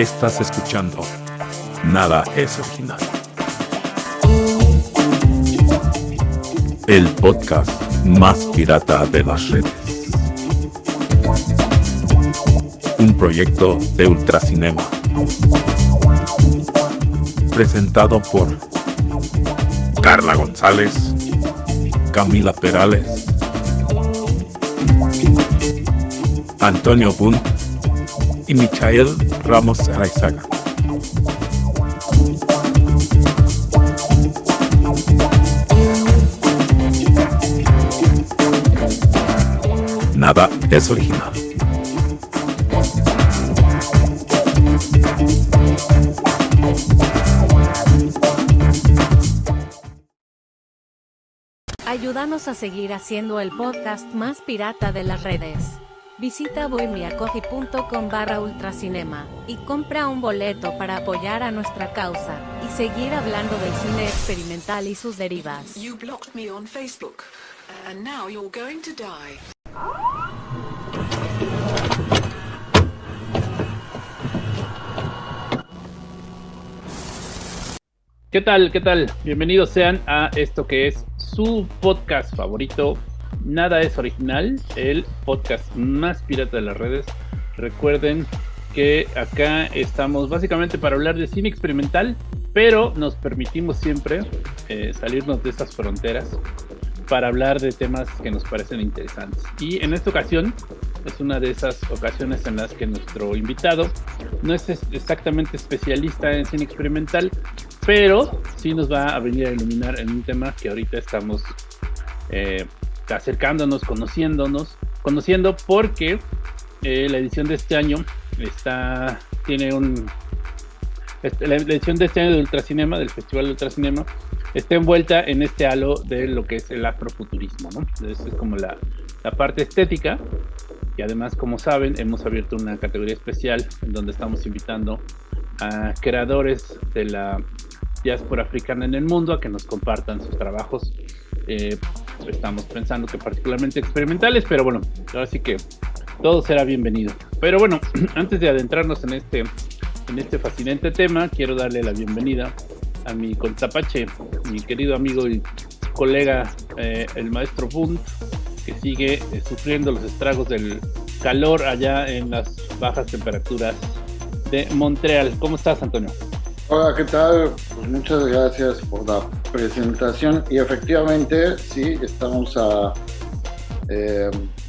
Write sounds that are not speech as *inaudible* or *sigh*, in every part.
Estás escuchando Nada es original. El podcast más pirata de las redes. Un proyecto de Ultracinema. Presentado por Carla González, Camila Perales, Antonio Bunt y Michael Ramos Araizaga. Nada es original. Ayúdanos a seguir haciendo el podcast más pirata de las redes. Visita bohemiacoffee.com barra ultracinema y compra un boleto para apoyar a nuestra causa y seguir hablando del cine experimental y sus derivas. You blocked me on Facebook, and now you're going to die. ¿Qué tal? ¿Qué tal? Bienvenidos sean a esto que es su podcast favorito. Nada es original, el podcast más pirata de las redes. Recuerden que acá estamos básicamente para hablar de cine experimental, pero nos permitimos siempre eh, salirnos de esas fronteras para hablar de temas que nos parecen interesantes. Y en esta ocasión es una de esas ocasiones en las que nuestro invitado no es es- exactamente especialista en cine experimental, pero sí nos va a venir a iluminar en un tema que ahorita estamos eh, acercándonos, conociéndonos, conociendo porque eh, la edición de este año está tiene un este, la edición de este año de Ultracinema, del Festival de Ultracinema, está envuelta en este halo de lo que es el afrofuturismo, ¿no? Entonces es como la, la parte estética y además, como saben, hemos abierto una categoría especial en donde estamos invitando a creadores de la diáspora africana en el mundo a que nos compartan sus trabajos. Eh, estamos pensando que particularmente experimentales, pero bueno, ahora sí que todo será bienvenido. Pero bueno, *clears throat* antes de adentrarnos en este, en este fascinante tema, quiero darle la bienvenida a mi contapache, mi querido amigo y colega, eh, el maestro Bunt, que sigue eh, sufriendo los estragos del calor allá en las bajas temperaturas de Montreal. ¿Cómo estás, Antonio? Hola, ¿qué tal? Pues muchas gracias por la presentación. Y efectivamente, sí, estamos a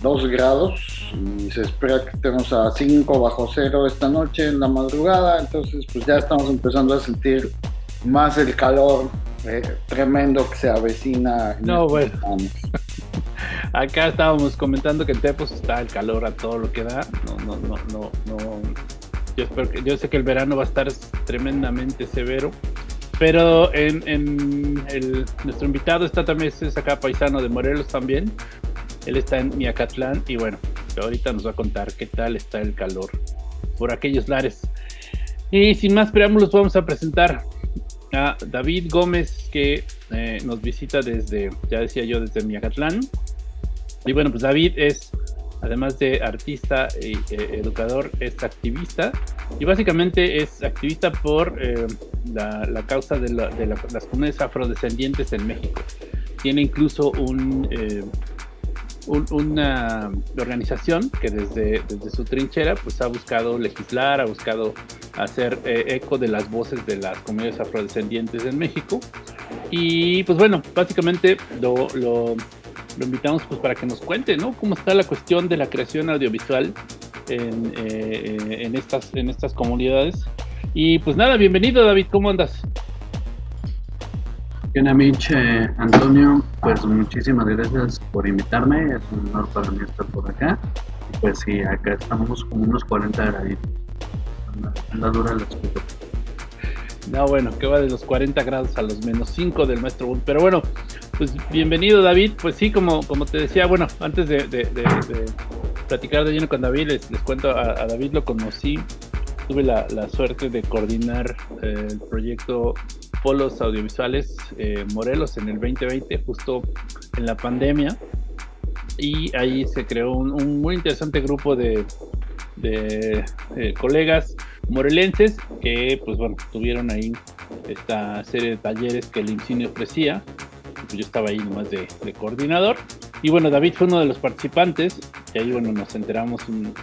2 grados y se espera que estemos a 5 bajo cero esta noche en la madrugada. Entonces, pues ya estamos empezando a sentir más el calor eh, tremendo que se avecina. en No, bueno. años. *laughs* Acá estábamos comentando que en Tepos está el calor a todo lo que da. No, no, no, no, no. Yo, espero que, yo sé que el verano va a estar tremendamente severo. Pero en, en el, nuestro invitado está también, es acá paisano de Morelos también. Él está en Miacatlán y bueno, ahorita nos va a contar qué tal está el calor por aquellos lares. Y sin más preámbulos, vamos a presentar a David Gómez, que eh, nos visita desde, ya decía yo, desde Miacatlán. Y bueno, pues David es, además de artista y eh, educador, es activista. Y básicamente es activista por eh, la, causa de, la- las comunidades afrodescendientes en México. Tiene incluso eh, un- una organización que desde, su trinchera pues ha buscado legislar, ha buscado hacer eh, eco de las voces de las comunidades afrodescendientes en México. Y pues bueno, básicamente lo, lo, lo invitamos pues para que nos cuente, ¿no? Cómo está la cuestión de la creación audiovisual en, eh, en, estas, en estas comunidades. Y pues nada, bienvenido David, ¿cómo andas? Bien, Mitch, eh, Antonio, pues muchísimas gracias por invitarme, es un honor para mí estar por acá. Y pues sí, acá estamos como unos 40 graditos. Anda, anda dura la escuela. No, bueno, que va de los 40 grados a los menos 5 del maestro Bull. Pero bueno, pues bienvenido David. Pues sí, como, como te decía, bueno, antes de, de- platicar de lleno con David, les, cuento, a, David lo conocí, tuve la, suerte de coordinar eh, el proyecto Polos Audiovisuales eh, Morelos en el 2020, justo en la pandemia. Y ahí se creó un, muy interesante grupo de, de, eh, colegas morelenses que, pues bueno, tuvieron ahí esta serie de talleres que el IMCINE ofrecía. Pues yo estaba ahí nomás de, de, coordinador. Y bueno, David fue uno de los participantes. Y ahí, bueno, nos enteramos un,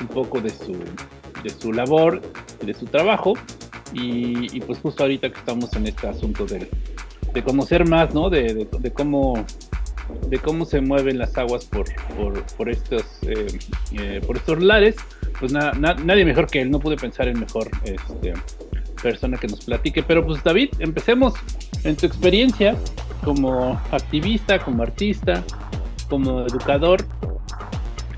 un poco de su, de su labor, de su trabajo. Y, y, pues justo ahorita que estamos en este asunto de, de conocer más, ¿no? De, de, cómo de cómo se mueven las aguas por, por, por estos eh, eh, por estos lares, pues na, na, nadie mejor que él, no pude pensar en mejor este, persona que nos platique. Pero pues David, empecemos en tu experiencia como activista, como artista, como educador.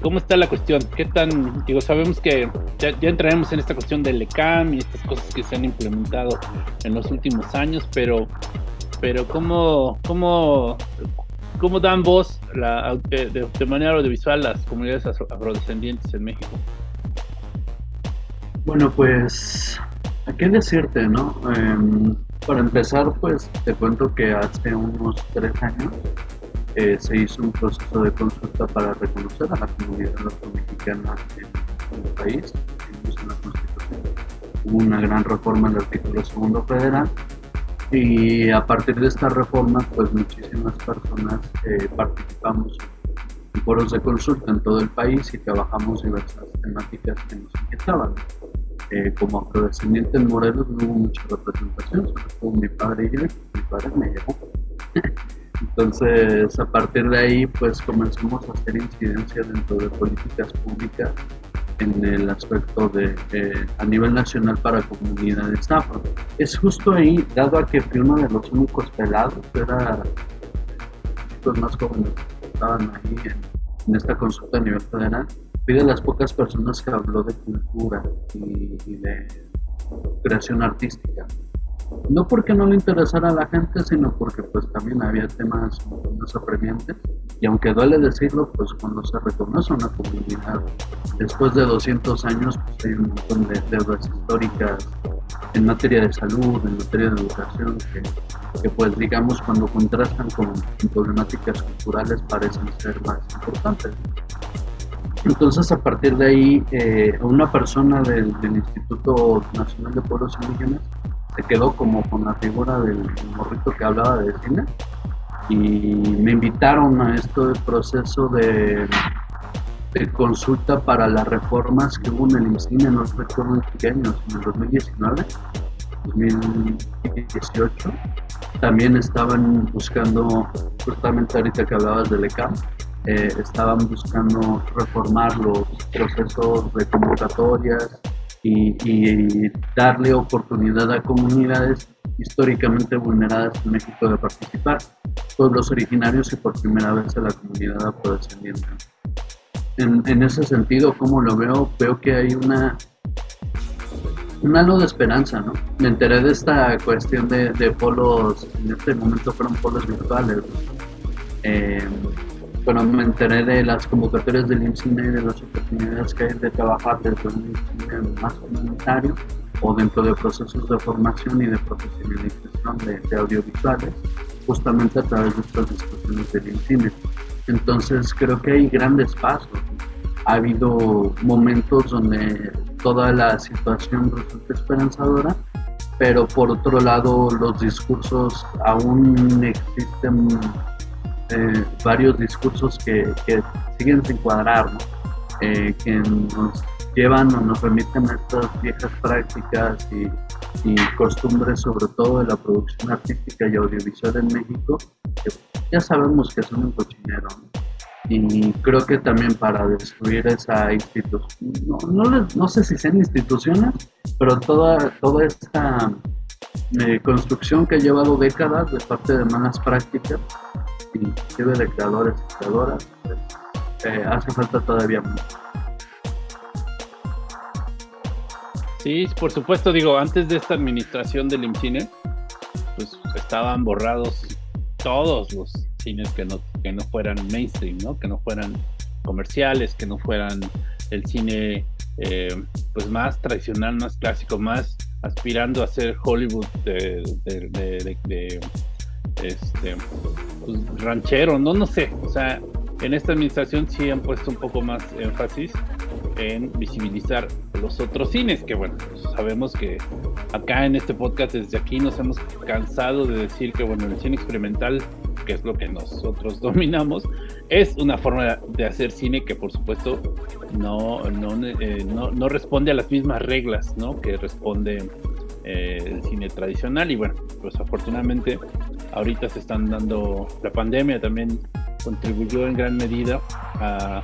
¿Cómo está la cuestión? ¿Qué tan, digo, sabemos que ya, ya entraremos en esta cuestión del ECAM y estas cosas que se han implementado en los últimos años, pero, pero ¿cómo, cómo, cómo dan voz la, de, de, manera audiovisual las comunidades afrodescendientes en México? Bueno, pues, ¿a qué decirte, no? Eh, para empezar, pues, te cuento que hace unos tres años eh, se hizo un proceso de consulta para reconocer a la comunidad afromexicana en, el país, en. Hubo una gran reforma en el artículo segundo federal y a partir de esta reforma, pues muchísimas personas eh, participamos en foros de consulta en todo el país y trabajamos diversas temáticas que nos inquietaban. Eh, como afrodescendiente en Morelos no hubo mucha representación, sobre todo mi padre y yo, mi padre me llevó. *laughs* Entonces, a partir de ahí, pues comenzamos a hacer incidencia dentro de políticas públicas en el aspecto de eh, a nivel nacional para comunidades afro. Es justo ahí, dado a que fui uno de los únicos pelados, era los más jóvenes que estaban ahí en, en, esta consulta a nivel federal, fui de las pocas personas que habló de cultura y, de creación artística no porque no le interesara a la gente, sino porque pues también había temas más apremiantes y aunque duele decirlo, pues cuando se reconoce una comunidad después de 200 años, pues hay un montón de deudas históricas en materia de salud, en materia de educación, que, que pues digamos cuando contrastan con problemáticas culturales parecen ser más importantes. Entonces, a partir de ahí, eh, una persona del, Instituto Nacional de Pueblos Indígenas se quedó como con la figura del morrito que hablaba de cine y me invitaron a este proceso de, consulta para las reformas que hubo en el INCINE, no recuerdo en qué años, en el 2019, 2018. También estaban buscando, justamente ahorita que hablabas del ECAM, eh, estaban buscando reformar los procesos de convocatorias, y, y, darle oportunidad a comunidades históricamente vulneradas en México de participar, pueblos originarios y por primera vez a la comunidad afrodescendiente. En, en ese sentido, como lo veo, veo que hay una un halo de esperanza, ¿no? Me enteré de esta cuestión de, de polos, en este momento fueron polos virtuales. Eh, bueno, me enteré de las convocatorias del IMCINE y de las oportunidades que hay de trabajar desde un IMCINE más comunitario o dentro de procesos de formación y de profesionalización de, de audiovisuales, justamente a través de estas discusiones del IMCINE. Entonces creo que hay grandes pasos. Ha habido momentos donde toda la situación resulta esperanzadora, pero por otro lado los discursos aún existen eh, varios discursos que, que, siguen sin cuadrar, ¿no? eh, que nos llevan o nos remiten a estas viejas prácticas y, y, costumbres, sobre todo de la producción artística y audiovisual en México, que ya sabemos que son un cochinero. ¿no? Y creo que también para destruir esa institución, no, no, no, sé si sean instituciones, pero toda, toda esta eh, construcción que ha llevado décadas de parte de malas prácticas, inclusive de creadores y creadoras, pues, eh, hace falta todavía mucho. Sí, por supuesto, digo, antes de esta administración del IMCINE, pues estaban borrados todos los cines que no, que no fueran mainstream, ¿no? Que no fueran comerciales, que no fueran el cine eh, pues más tradicional, más clásico, más aspirando a ser Hollywood de, este pues, ranchero, no, no sé, o sea, en esta administración sí han puesto un poco más énfasis en visibilizar los otros cines, que bueno, pues sabemos que acá en este podcast desde aquí nos hemos cansado de decir que bueno, el cine experimental, que es lo que nosotros *laughs* dominamos, es una forma de hacer cine que por supuesto no, no, eh, no, no responde a las mismas reglas ¿no? que responde eh, el cine tradicional y bueno, pues afortunadamente ahorita se están dando, la pandemia también contribuyó en gran medida a,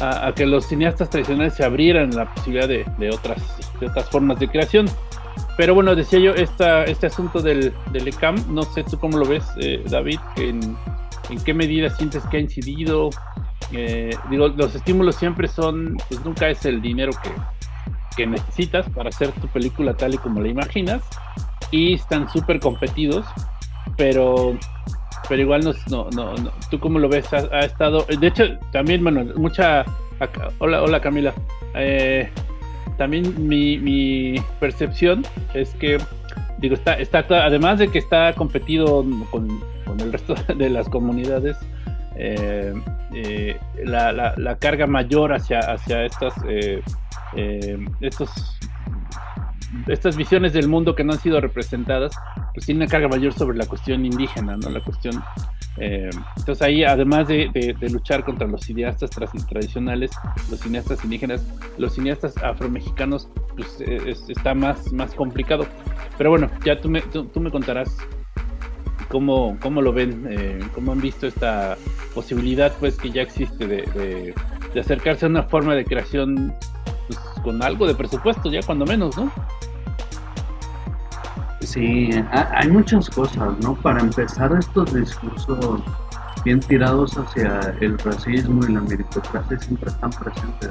a, que los cineastas tradicionales se abrieran la posibilidad de, de, otras, de otras formas de creación. Pero bueno, decía yo, esta, este asunto del, del ECAM, no sé tú cómo lo ves, eh, David, en, en, qué medida sientes que ha incidido. Eh, digo, los estímulos siempre son, pues nunca es el dinero que, que necesitas para hacer tu película tal y como la imaginas y están súper competidos, pero pero igual no, no, no, tú cómo lo ves, ha, estado, de hecho también, bueno, mucha, hola, hola Camila, eh, también mi, mi, percepción es que, digo, está, está, además de que está competido con, con el resto *laughs* de las comunidades, eh, eh, la, la, la, carga mayor hacia, hacia estas estos, estas visiones del mundo que no han sido representadas, pues tienen una carga mayor sobre la cuestión indígena, ¿no? La cuestión... Eh, entonces ahí, además de, luchar contra los cineastas tradicionales, los cineastas indígenas, los cineastas afromexicanos, pues es, está más, más complicado. Pero bueno, ya tú me, tú, me contarás cómo, cómo lo ven, eh, cómo han visto esta posibilidad pues que ya existe de acercarse a una forma de creación pues, con algo de presupuesto, ya cuando menos, ¿no? Sí, hay muchas cosas, ¿no? Para empezar, estos discursos bien tirados hacia el racismo y la meritocracia siempre están presentes.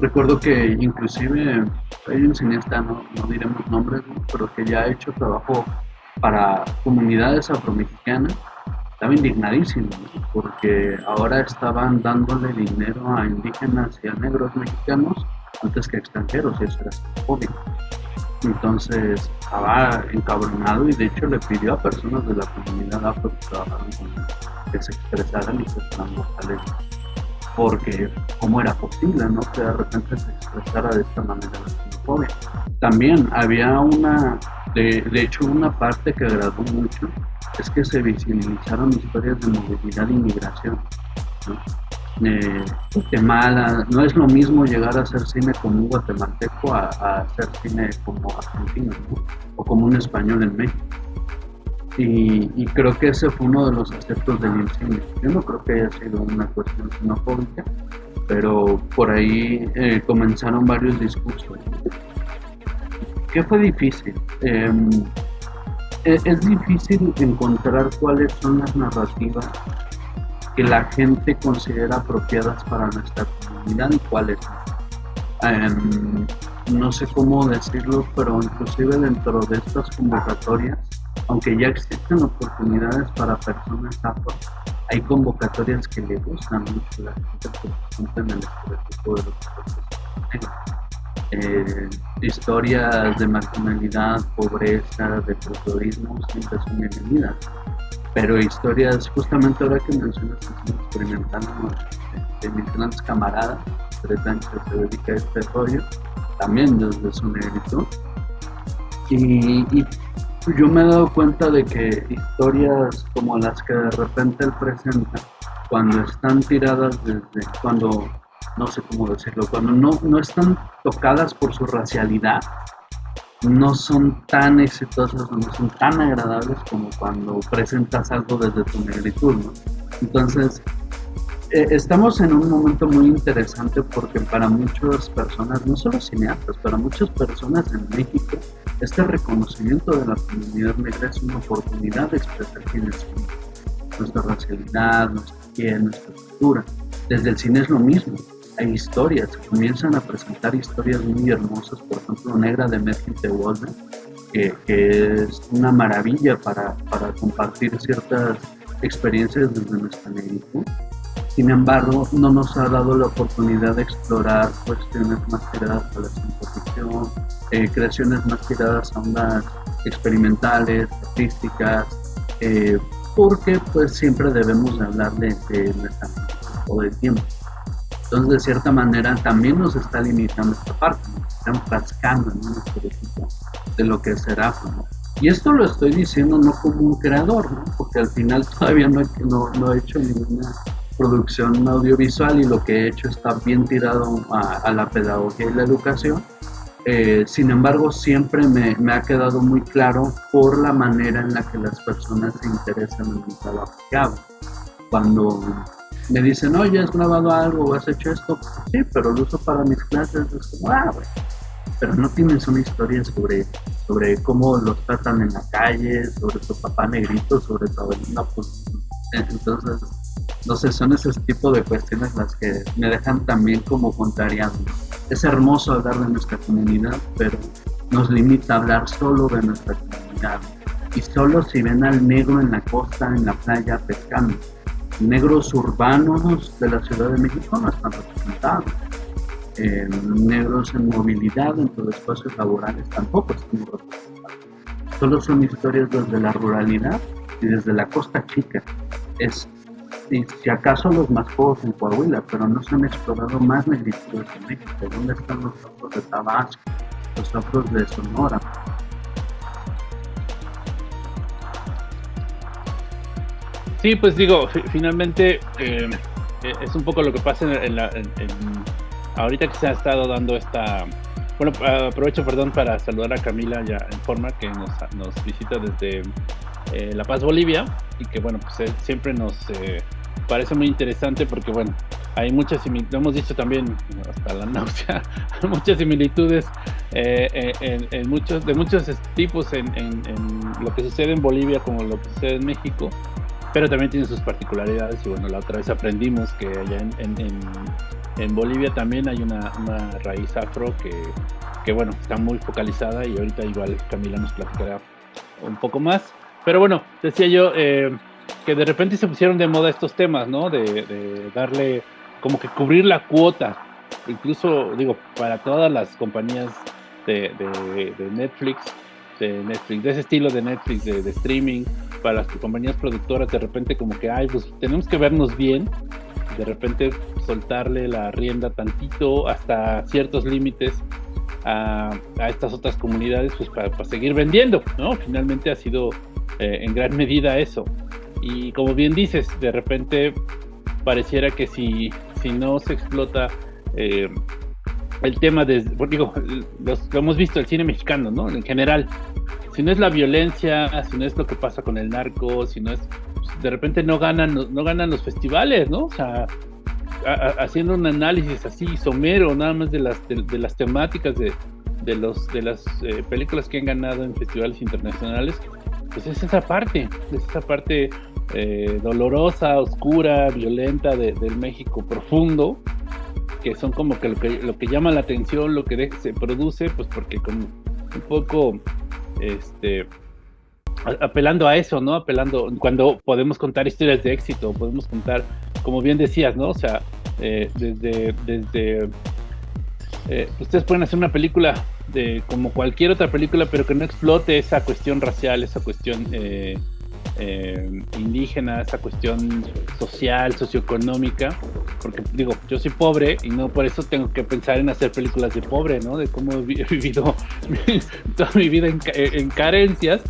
Recuerdo que inclusive hay un cineasta, no, no diremos nombres, pero que ya ha hecho trabajo para comunidades afromexicanas estaba indignadísimo porque ahora estaban dándole dinero a indígenas y a negros mexicanos antes que a extranjeros y eso era obvio. Entonces estaba encabronado y de hecho le pidió a personas de la comunidad afro que con él que se expresaran y se vocales porque cómo era posible ¿no? que de repente se expresara de esta manera la xenofobia. También había una, de, de hecho una parte que agradó mucho es que se visibilizaron historias de movilidad e inmigración. ¿no? Eh, Guatemala, no es lo mismo llegar a hacer cine como un guatemalteco a, hacer cine como argentino ¿no? o como un español en México. Y, y, creo que ese fue uno de los aspectos del cine. Yo no creo que haya sido una cuestión xenofóbica, pero por ahí eh, comenzaron varios discursos. ¿Qué fue difícil? Eh, es difícil encontrar cuáles son las narrativas que la gente considera apropiadas para nuestra comunidad y cuáles no. Um, no sé cómo decirlo, pero inclusive dentro de estas convocatorias, aunque ya existen oportunidades para personas afro, hay convocatorias que le gustan mucho a la gente porque cumplen el estereotipo de los profesores eh, historias de marginalidad, pobreza, de terrorismo siempre son bienvenidas. Pero historias, justamente ahora que mencionas que estamos experimentando de, mis grandes camaradas, tres años que se dedica a este rollo, también desde su negrito. Y, y, yo me he dado cuenta de que historias como las que de repente él presenta, cuando están tiradas desde, cuando no sé cómo decirlo, cuando no, no están tocadas por su racialidad, no son tan exitosas no son tan agradables como cuando presentas algo desde tu negritud. Entonces, eh, estamos en un momento muy interesante porque para muchas personas, no solo cineastas, para muchas personas en México, este reconocimiento de la comunidad negra es una oportunidad de expresar quién es nuestra racialidad, nuestra piel, nuestra cultura. Desde el cine es lo mismo hay historias, comienzan a presentar historias muy hermosas, por ejemplo, Negra de Merkel de Walden, que, que, es una maravilla para, para, compartir ciertas experiencias desde nuestra negritud. Sin embargo, no nos ha dado la oportunidad de explorar cuestiones más tiradas a la ciencia eh, creaciones más tiradas a ondas experimentales, artísticas, eh, porque pues siempre debemos hablar de, de nuestra todo el tiempo. Entonces, de cierta manera, también nos está limitando esta parte, nos está enfrascando en estereotipo de lo que será. ¿no? Y esto lo estoy diciendo no como un creador, ¿no? porque al final *laughs* todavía no no, no he hecho ninguna producción audiovisual y lo que he hecho está bien tirado a, a la pedagogía y la educación. Eh, sin embargo, siempre me, me, ha quedado muy claro por la manera en la que las personas se interesan en el trabajo. Cuando me dicen, oye, ¿has grabado algo has hecho esto? Sí, pero lo uso para mis clases. Es como, ah, bueno. Pero no tienes una historia sobre, sobre cómo los tratan en la calle, sobre tu papá negrito, sobre todo. No, pues, entonces, no sé, son ese tipo de cuestiones las que me dejan también como contrariado. Es hermoso hablar de nuestra comunidad, pero nos limita a hablar solo de nuestra comunidad. Y solo si ven al negro en la costa, en la playa, pescando negros urbanos de la Ciudad de México no están representados. Eh, negros en movilidad dentro de espacios laborales tampoco están representados. Solo son historias desde la ruralidad y desde la costa chica. Es, y si acaso los más pocos en Coahuila, pero no se han explorado más negritudes en México. ¿Dónde están los otros de Tabasco, los otros de Sonora? Sí, pues digo, finalmente eh, es un poco lo que pasa en, la, en, ahorita que se ha estado dando esta... Bueno, aprovecho, perdón, para saludar a Camila ya en forma, que nos, nos visita desde eh, La Paz, Bolivia, y que bueno, pues siempre nos eh, parece muy interesante porque bueno, hay muchas similitudes, hemos dicho también, hasta la *laughs* náusea, muchas similitudes en, muchos, de muchos tipos en, lo que sucede en Bolivia como lo que sucede en México pero también tiene sus particularidades y bueno, la otra vez aprendimos que allá en, en, en Bolivia también hay una, una raíz afro que, que, bueno, está muy focalizada y ahorita igual Camila nos platicará un poco más. Pero bueno, decía yo eh, que de repente se pusieron de moda estos temas, ¿no? De, de darle como que cubrir la cuota, incluso digo, para todas las compañías de, de, Netflix, de Netflix, de ese estilo de Netflix, de, streaming, para las compañías productoras, de repente como que, ay, pues tenemos que vernos bien, de repente soltarle la rienda tantito hasta ciertos límites a, a estas otras comunidades, pues para, para, seguir vendiendo, ¿no? Finalmente ha sido eh, en gran medida eso. Y como bien dices, de repente pareciera que si, si no se explota eh, el tema de, digo, los, lo hemos visto el cine mexicano, ¿no? En general, si no es la violencia, si no es lo que pasa con el narco, si no es, pues, de repente no ganan, no, ganan los festivales, ¿no? O sea, haciendo un análisis así somero, nada más de las, de, las temáticas de, de, los, de las eh, películas que han ganado en festivales internacionales, pues es esa parte, es esa parte eh, dolorosa, oscura, violenta de, del México profundo, que son como que lo que, lo que llama la atención, lo que se produce, pues porque con un poco, este, apelando a eso, ¿no? Apelando, cuando podemos contar historias de éxito, podemos contar, como bien decías, ¿no? O sea, eh, desde, desde eh, ustedes pueden hacer una película de como cualquier otra película, pero que no explote esa cuestión racial, esa cuestión eh, eh, indígena, esa cuestión social, socioeconómica, porque digo, yo soy pobre y no por eso tengo que pensar en hacer películas de pobre, ¿no? De cómo *laughs* he vivido *laughs* toda mi vida en, en carencias,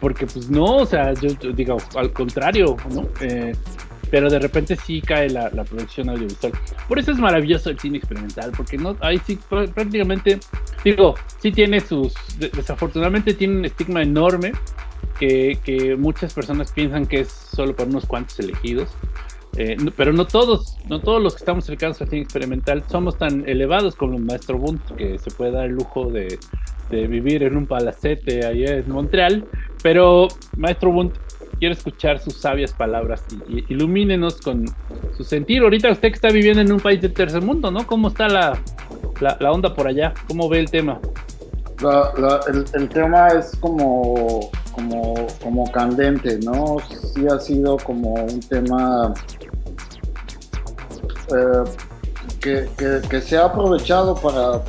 porque pues no, o sea, yo, yo digo, al contrario, ¿no? Eh, pero de repente sí cae la, la, producción audiovisual. Por eso es maravilloso el cine experimental, porque no, ahí sí prácticamente, digo, sí tiene sus, desafortunadamente tiene un estigma enorme, que, que, muchas personas piensan que es solo para unos cuantos elegidos. Eh, no, pero no todos, no todos los que estamos cercanos al cine experimental somos tan elevados como el maestro Bunt, que se puede dar el lujo de, de vivir en un palacete allá en Montreal. Pero, maestro Bunt, quiero escuchar sus sabias palabras y, y, ilumínenos con su sentir. Ahorita usted que está viviendo en un país de tercer mundo, ¿no? ¿Cómo está la, la, la onda por allá? ¿Cómo ve el tema? La, la, el, tema es como, como, como candente, ¿no? Sí ha sido como un tema eh, que, que, se ha aprovechado para,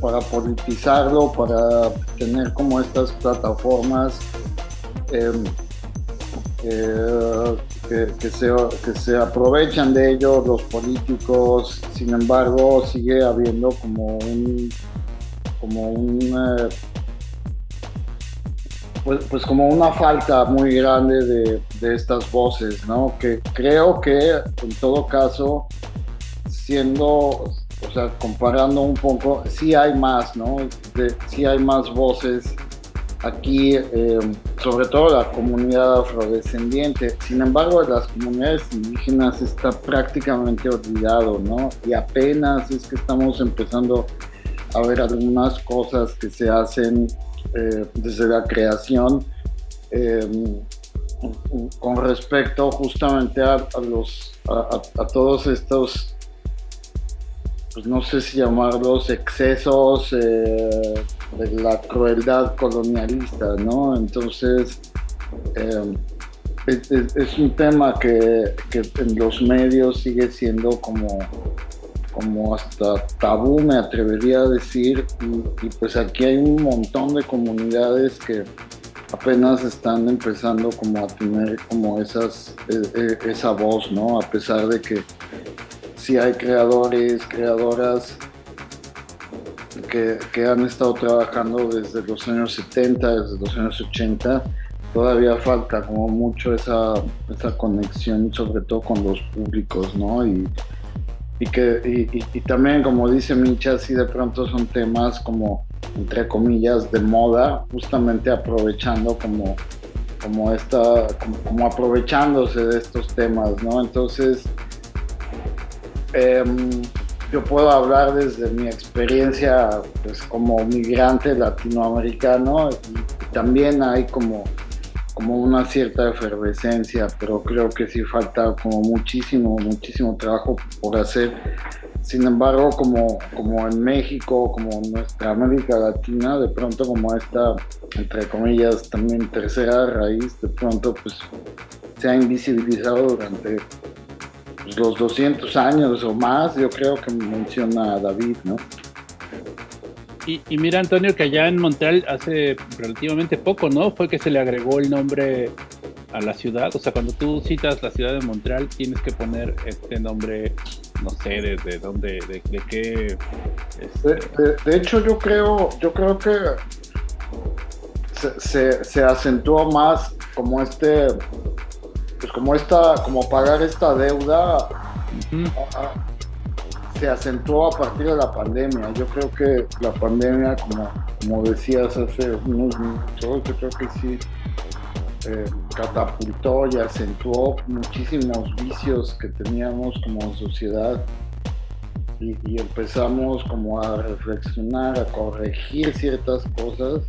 para, politizarlo, para tener como estas plataformas. Eh, eh, que, que se aprovechan de ellos los políticos, sin embargo sigue habiendo como un como un pues, pues, como una falta muy grande de, de, estas voces, ¿no? Que creo que en todo caso, siendo, o sea, comparando un poco, sí hay más, ¿no? De, sí hay más voces aquí, eh, sobre todo la comunidad afrodescendiente. Sin embargo, las comunidades indígenas está prácticamente olvidado, ¿no? Y apenas es que estamos empezando ver algunas cosas que se hacen eh, desde la creación eh, con respecto justamente a, los a todos estos pues no sé si llamarlos excesos eh, de la crueldad colonialista, ¿no? Entonces, es, un tema que, en los medios sigue siendo como, como hasta tabú, me atrevería a decir, y, pues aquí hay un montón de comunidades que apenas están empezando como a tener como esas, e, e, esa voz, ¿no? A pesar de que si hay creadores, creadoras que, que, han estado trabajando desde los años 70, desde los años 80. Todavía falta como mucho esa, esa conexión, sobre todo con los públicos, ¿no? Y, y que, y, también, como dice Micha, si de pronto son temas como, entre comillas, de moda, justamente aprovechando como, como, esta, como, como aprovechándose de estos temas, ¿no? Entonces, Em, yo puedo hablar desde mi experiencia pues, como migrante latinoamericano y también hay como, como una cierta efervescencia, pero creo que sí falta como muchísimo, muchísimo trabajo por hacer. Sin embargo, como, como en México, como en nuestra América Latina, de pronto como esta, entre comillas, también tercera raíz, de pronto pues se ha invisibilizado durante pues, los 200 años o más, yo creo que menciona David, ¿no? Y, mira, Antonio, que allá en Montreal hace relativamente poco, ¿no? Fue que se le agregó el nombre a la ciudad. O sea, cuando tú citas la ciudad de Montreal, tienes que poner este nombre, no sé, de, dónde, de, qué. Este de, hecho, yo creo, yo creo que se, se, se acentuó más como este pues como esta, como pagar esta deuda se acentuó a partir de la pandemia. Yo creo que la pandemia, como, como decías hace unos minutos, yo creo que sí eh, catapultó y acentuó muchísimos vicios que teníamos como sociedad. Y, y, empezamos como a reflexionar, a corregir ciertas cosas.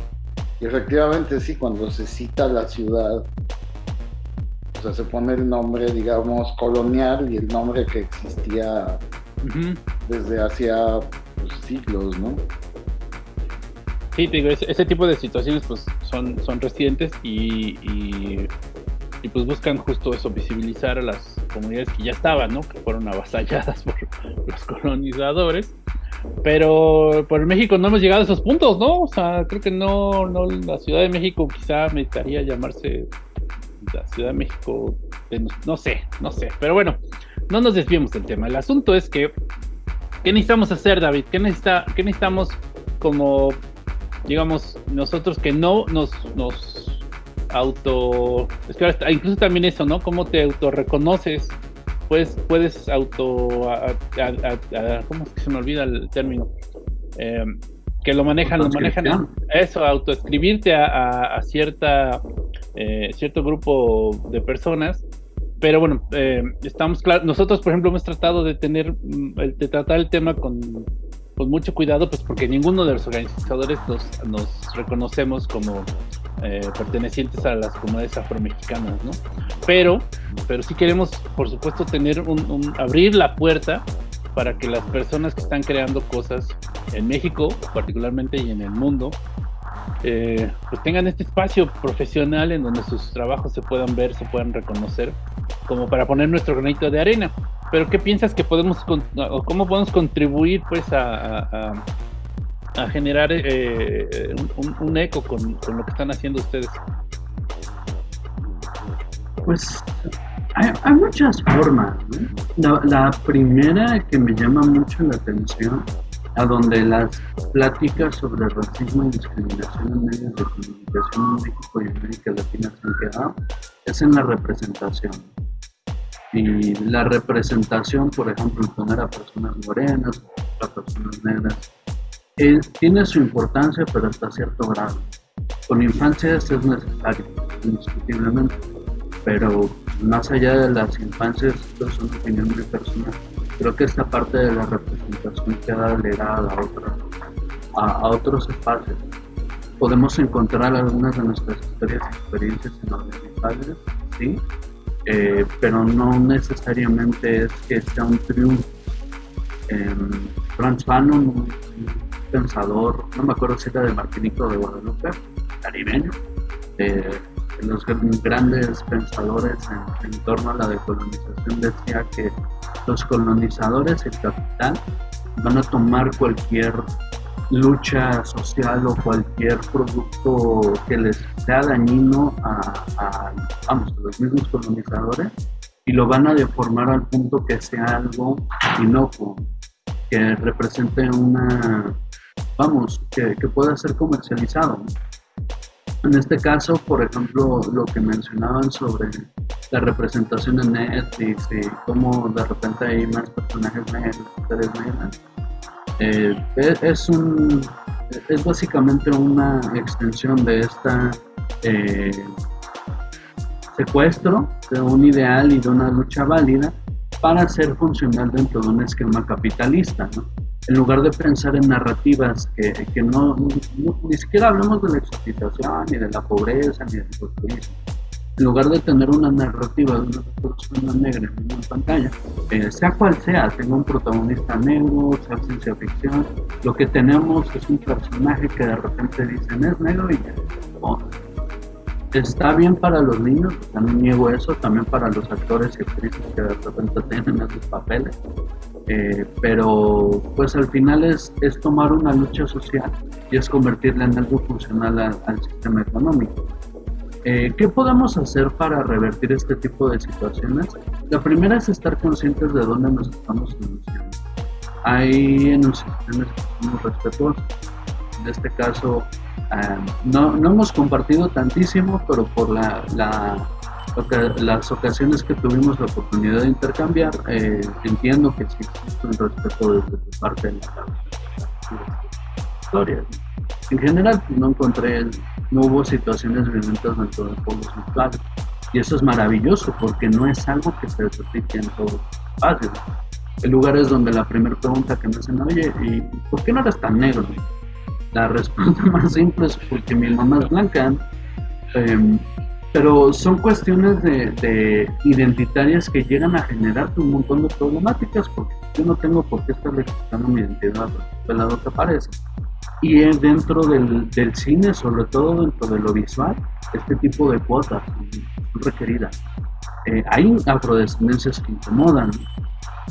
Y efectivamente sí, cuando se cita la ciudad, o sea, se pone el nombre, digamos, colonial y el nombre que existía desde hacía pues, siglos, ¿no? Sí, te digo, ese, tipo de situaciones pues son, son recientes y, y, pues buscan justo eso, visibilizar a las comunidades que ya estaban, ¿no? Que fueron avasalladas *laughs* por los colonizadores. Pero por México no hemos llegado a esos puntos, ¿no? O sea, creo que no, no la Ciudad de México quizá necesitaría llamarse la Ciudad de México, no sé, no sé, pero bueno, no nos desviemos del tema. El asunto es que, ¿qué necesitamos hacer, David? ¿Qué, necesita, qué necesitamos como, digamos, nosotros que no nos, nos auto... Es que incluso también eso, ¿no? ¿Cómo te autorreconoces? Pues puedes auto... ¿Cómo es que se me olvida el término? Eh, que lo manejan, lo manejan eso, autoescribirte a, a, cierta eh, cierto grupo de personas. Pero bueno, eh, estamos claros. Nosotros, por ejemplo, hemos tratado de tener, mm, de tratar el tema con, con mucho cuidado, pues porque ninguno de los organizadores nos, nos reconocemos como eh, pertenecientes a las comunidades afromexicanas, ¿no? Pero, pero sí queremos, por supuesto, tener un abrir la puerta para que las personas que están creando cosas en México, particularmente y en el mundo, eh, pues tengan este espacio profesional en donde sus trabajos se puedan ver, se puedan reconocer, como para poner nuestro granito de arena. Pero ¿qué piensas que podemos, o cómo podemos contribuir pues a, generar eh, un, eco con, lo que están haciendo ustedes? Pues hay, hay muchas formas. ¿no? La primera que me llama mucho la atención a donde las pláticas sobre racismo y discriminación en medios de comunicación en México y América Latina se han quedado es en la representación. Y la representación, por ejemplo, poner a personas morenas, a personas negras, tiene su importancia, pero hasta cierto grado. Con infancias es necesario, indiscutiblemente, pero más allá de las infancias, esto es una opinión muy personal creo que esta parte de la representación queda delegada a, otra, a, a, otros espacios. Podemos encontrar algunas de nuestras historias y experiencias en audiovisuales, sí, eh, pero no necesariamente es que sea un triunfo. Eh, Franz Fanon, un, pensador, no me acuerdo si era de Martinico de Guadalupe, caribeño, eh, los grandes pensadores en, torno a la decolonización decía que los colonizadores, el capital, van a tomar cualquier lucha social o cualquier producto que les sea dañino a, vamos, los mismos colonizadores y lo van a deformar al punto que sea algo inocuo, que represente una, vamos, que, que pueda ser comercializado. En este caso, por ejemplo, lo que mencionaban sobre la representación en Netflix y cómo de repente hay más personajes mujeres negras, eh, es, un, es básicamente una extensión de esta eh, secuestro de un ideal y de una lucha válida para ser funcional dentro de un esquema capitalista. ¿no? En lugar de pensar en narrativas que, no, ni siquiera hablamos de la exotización, ni de la pobreza, ni del populismo. En lugar de tener una narrativa de una persona negra en una pantalla, eh, sea cual sea, tenga un protagonista negro, sea ciencia ficción, lo que tenemos es un personaje que de repente dicen es negro y oh, está bien para los niños, también niego eso, también para los actores y actrices que de repente tienen esos papeles, eh, pero pues al final es, es, tomar una lucha social y es convertirla en algo funcional a, al sistema económico. Eh, ¿Qué podemos hacer para revertir este tipo de situaciones? La primera es estar conscientes de dónde nos estamos enunciando. Hay enunciaciones que somos respetuosas. En este caso, eh, no, no, hemos compartido tantísimo, pero por la, la las ocasiones que tuvimos la oportunidad de intercambiar, eh, entiendo que sí existe un respeto desde tu parte de la historia. En general, no encontré, no hubo situaciones violentas dentro de pueblos virtuales. Y eso es maravilloso porque no es algo que se repite en todos los espacios. Hay lugares donde la primera pregunta que me hacen, oye, ¿y por qué no eres tan negro? La respuesta *laughs* más simple es porque mi mamá es blanca. Eh, pero son cuestiones de, de, identitarias que llegan a generar un montón de problemáticas porque yo no tengo por qué estar registrando mi identidad pelado que aparece y es dentro del, del, cine sobre todo dentro de lo visual este tipo de cuotas son requeridas eh, hay afrodescendencias que incomodan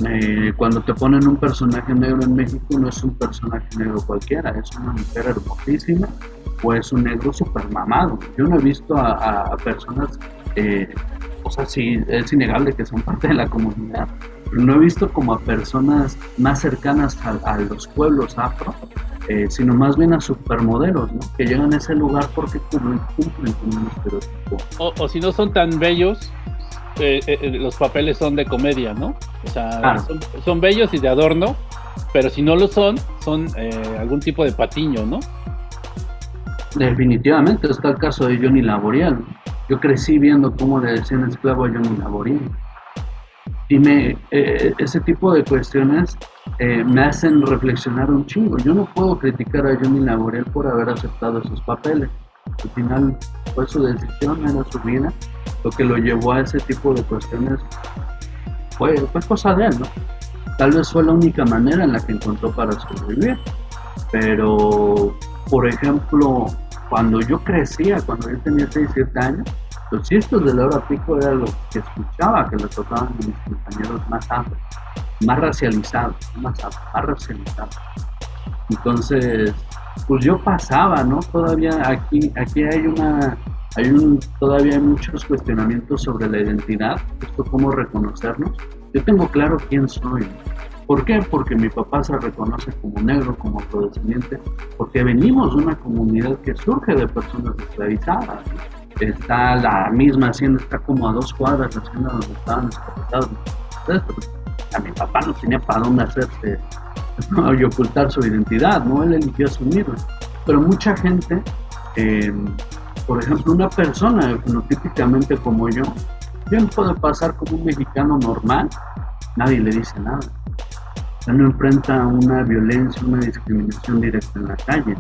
eh, cuando te ponen un personaje negro en México no es un personaje negro cualquiera es una mujer hermosísima o es un negro super mamado. Yo no he visto a, a personas, eh, o sea, sí, es innegable que son parte de la comunidad, pero no he visto como a personas más cercanas a, a los pueblos afro, eh, sino más bien a supermodelos, ¿no? Que llegan a ese lugar porque cumplen, con un estereotipo. O, o si no son tan bellos, eh, eh, los papeles son de comedia, ¿no? O sea, Ah. son, son bellos y de adorno, pero si no lo son, son eh, algún tipo de patiño, ¿no? Definitivamente está el caso de Johnny Laboriel. Yo crecí viendo cómo le decían esclavo a Johnny Laboriel. Y me, eh, ese tipo de cuestiones eh, me hacen reflexionar un chingo. Yo no puedo criticar a Johnny Laboriel por haber aceptado esos papeles. Al final fue su decisión, era su vida. Lo que lo llevó a ese tipo de cuestiones fue, fue cosa de él, ¿no? Tal vez fue la única manera en la que encontró para sobrevivir. Pero, por ejemplo, cuando yo crecía, cuando yo tenía 6, 7 años, los chistes de la hora pico era lo que escuchaba que le tocaban a mis compañeros más afro, más racializados, más afro, más racializados. Entonces, pues yo pasaba, ¿no? Todavía aquí, aquí hay una, hay un, todavía hay muchos cuestionamientos sobre la identidad, esto cómo reconocernos. Yo tengo claro quién soy. ¿Por qué? Porque mi papá se reconoce como negro, como afrodescendiente, porque venimos de una comunidad que surge de personas esclavizadas. Está la misma hacienda, está como a dos cuadras la hacienda donde estaban esclavizados. Entonces, a mi papá no tenía para dónde hacerse y ocultar su identidad, ¿no? Él eligió asumirla. Pero mucha gente, eh, por ejemplo, una persona fenotípicamente como yo, bien puede pasar como un mexicano normal, nadie le dice nada. Ya no enfrenta una violencia, una discriminación directa en la calle.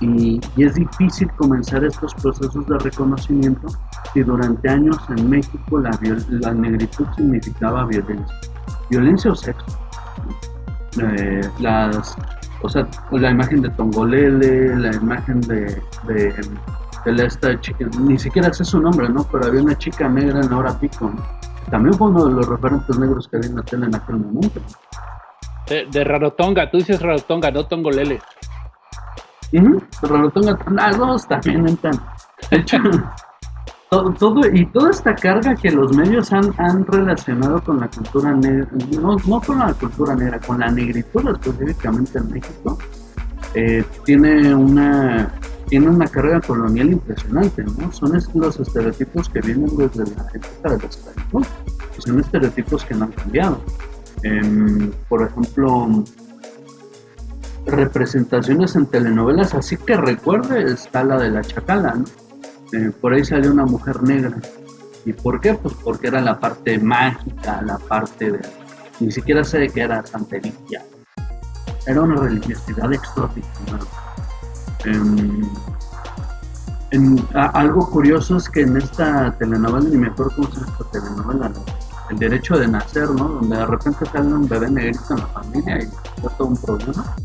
Y, es difícil comenzar estos procesos de reconocimiento si durante años en México la, negritud significaba violencia. Violencia o sexo. Eh, las, o sea, la imagen de Tongolele, la imagen de, de esta chica, ni siquiera sé su nombre, ¿no? Pero había una chica negra en la hora pico, ¿no? También fue uno de los referentes negros que había en la tele en aquel momento. De, de Rarotonga, tú dices Rarotonga, no Tongolele. Uh -huh. Rarotonga, dos también entran. De hecho, *laughs* todo, todo, y toda esta carga que los medios han, han relacionado con la cultura negra, no, no con la cultura negra, con la negritud específicamente en México, eh, tiene una tiene una carga colonial impresionante, ¿no? Son los estereotipos que vienen desde la época de la esclavitud, son estereotipos que no han cambiado. Eh, por ejemplo, representaciones en telenovelas, así que recuerde, está la de la Chacala, ¿no? Eh, por ahí salió una mujer negra. ¿Y por qué? Pues porque era la parte mágica, la parte de... Ni siquiera sé de qué era santería. Era una religiosidad exótica. Algo curioso es que en esta telenovela, ni me acuerdo cómo se esta telenovela, ¿no? El derecho de nacer, ¿no? Donde de repente sale un bebé negrito en la familia y es todo un problema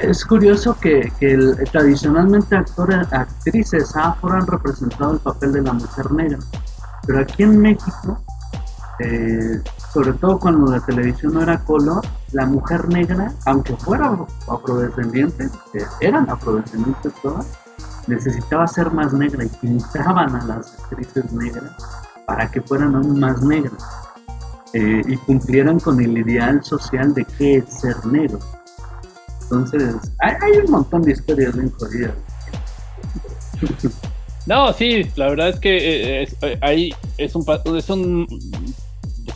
es curioso que, que tradicionalmente actores, actrices afro han representado el papel de la mujer negra, pero aquí en México, eh, sobre todo cuando la televisión no era color, la mujer negra, aunque fuera afrodescendiente, eh, eran afrodescendientes todas, necesitaba ser más negra y pintaban a las actrices negras para que fueran aún más negras eh, y cumplieran con el ideal social de qué es ser negro. Entonces, hay, hay, un montón de historias bien jodidas. *laughs* No, sí, la verdad es que es, ahí es un, es un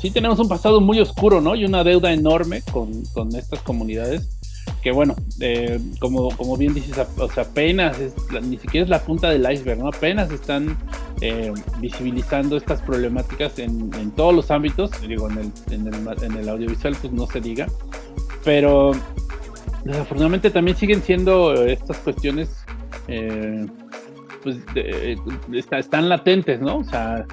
sí tenemos un pasado muy oscuro, ¿no? Y una deuda enorme con, con estas comunidades que bueno, eh, como, como bien dices, o sea, apenas, es, ni siquiera es la punta del iceberg, ¿no? Apenas están eh, visibilizando estas problemáticas en, en, todos los ámbitos, digo, en el, en el, audiovisual pues no se diga, pero desafortunadamente también siguen siendo estas cuestiones eh, pues de, está, están latentes, ¿no? O sea,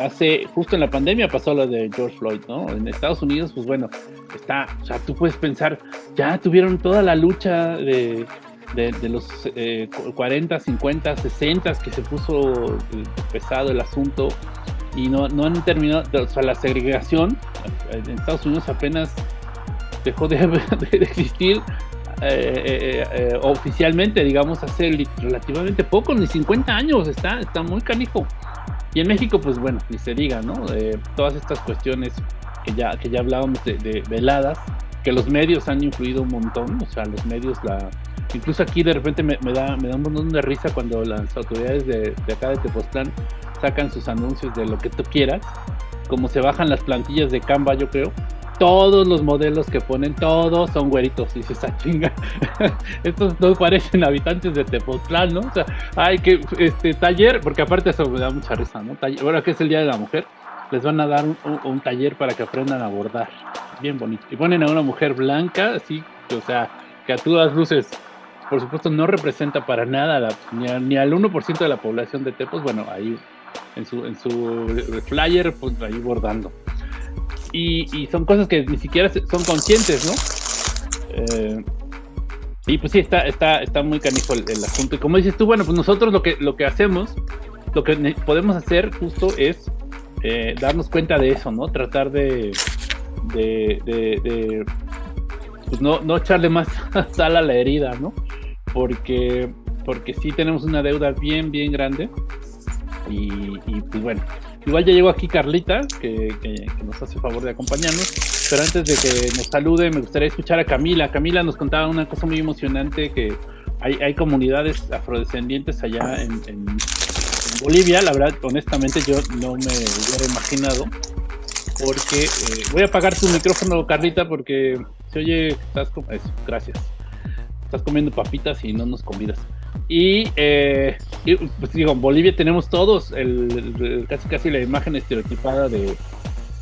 hace justo en la pandemia pasó lo de George Floyd, ¿no? En Estados Unidos, pues bueno, está, o sea, tú puedes pensar, ya tuvieron toda la lucha de, de, los eh, 40, 50, 60 que se puso pesado el asunto y no, no han terminado, o sea, la segregación en Estados Unidos apenas dejó de, *laughs* de existir eh, eh, eh, oficialmente, digamos, hace relativamente poco, ni 50 años, está, está muy canijo. Y en México, pues bueno, ni se diga, ¿no? todas estas cuestiones que ya, que ya hablábamos de, de, veladas, que los medios han influido un montón, o sea, los medios, la incluso aquí de repente me, me da, me da un montón de risa cuando las autoridades de, de acá de Tepoztlán sacan sus anuncios de lo que tú quieras, como se bajan las plantillas de Canva, yo creo, todos los modelos que ponen, todos son güeritos. Y dices, ah, chinga, *laughs* estos no parecen habitantes de Tepoztlán, ¿no? O sea, hay que, este, taller, porque aparte eso me da mucha risa, ¿no? Taller, ahora que es el Día de la Mujer, les van a dar un, taller para que aprendan a bordar. Bien bonito. Y ponen a una mujer blanca, así, o sea, que a todas luces, por supuesto, no representa para nada ni, a, ni al 1% de la población de Tepos, bueno, ahí en su, en su flyer, pues ahí bordando. Y, y, son cosas que ni siquiera son conscientes, ¿no? Eh, y pues sí, está, está, está muy canijo el, asunto. Y como dices tú, bueno, pues nosotros lo que, lo que hacemos, lo que podemos hacer justo es eh, darnos cuenta de eso, ¿no? Tratar de, de, pues no, no echarle más *laughs* sal a la herida, ¿no? Porque porque sí tenemos una deuda bien, bien grande. Y, pues bueno, igual ya llegó aquí Carlita, que, nos hace favor de acompañarnos. Pero antes de que nos salude, me gustaría escuchar a Camila. Camila nos contaba una cosa muy emocionante que hay, comunidades afrodescendientes allá en, Bolivia. La verdad, honestamente, yo no me hubiera imaginado. Porque eh, voy a apagar tu micrófono, Carlita, porque se oye estás como eso. Gracias. Estás comiendo papitas y no nos convidas. Y, eh, pues digo, en Bolivia tenemos todos el, casi casi la imagen estereotipada de,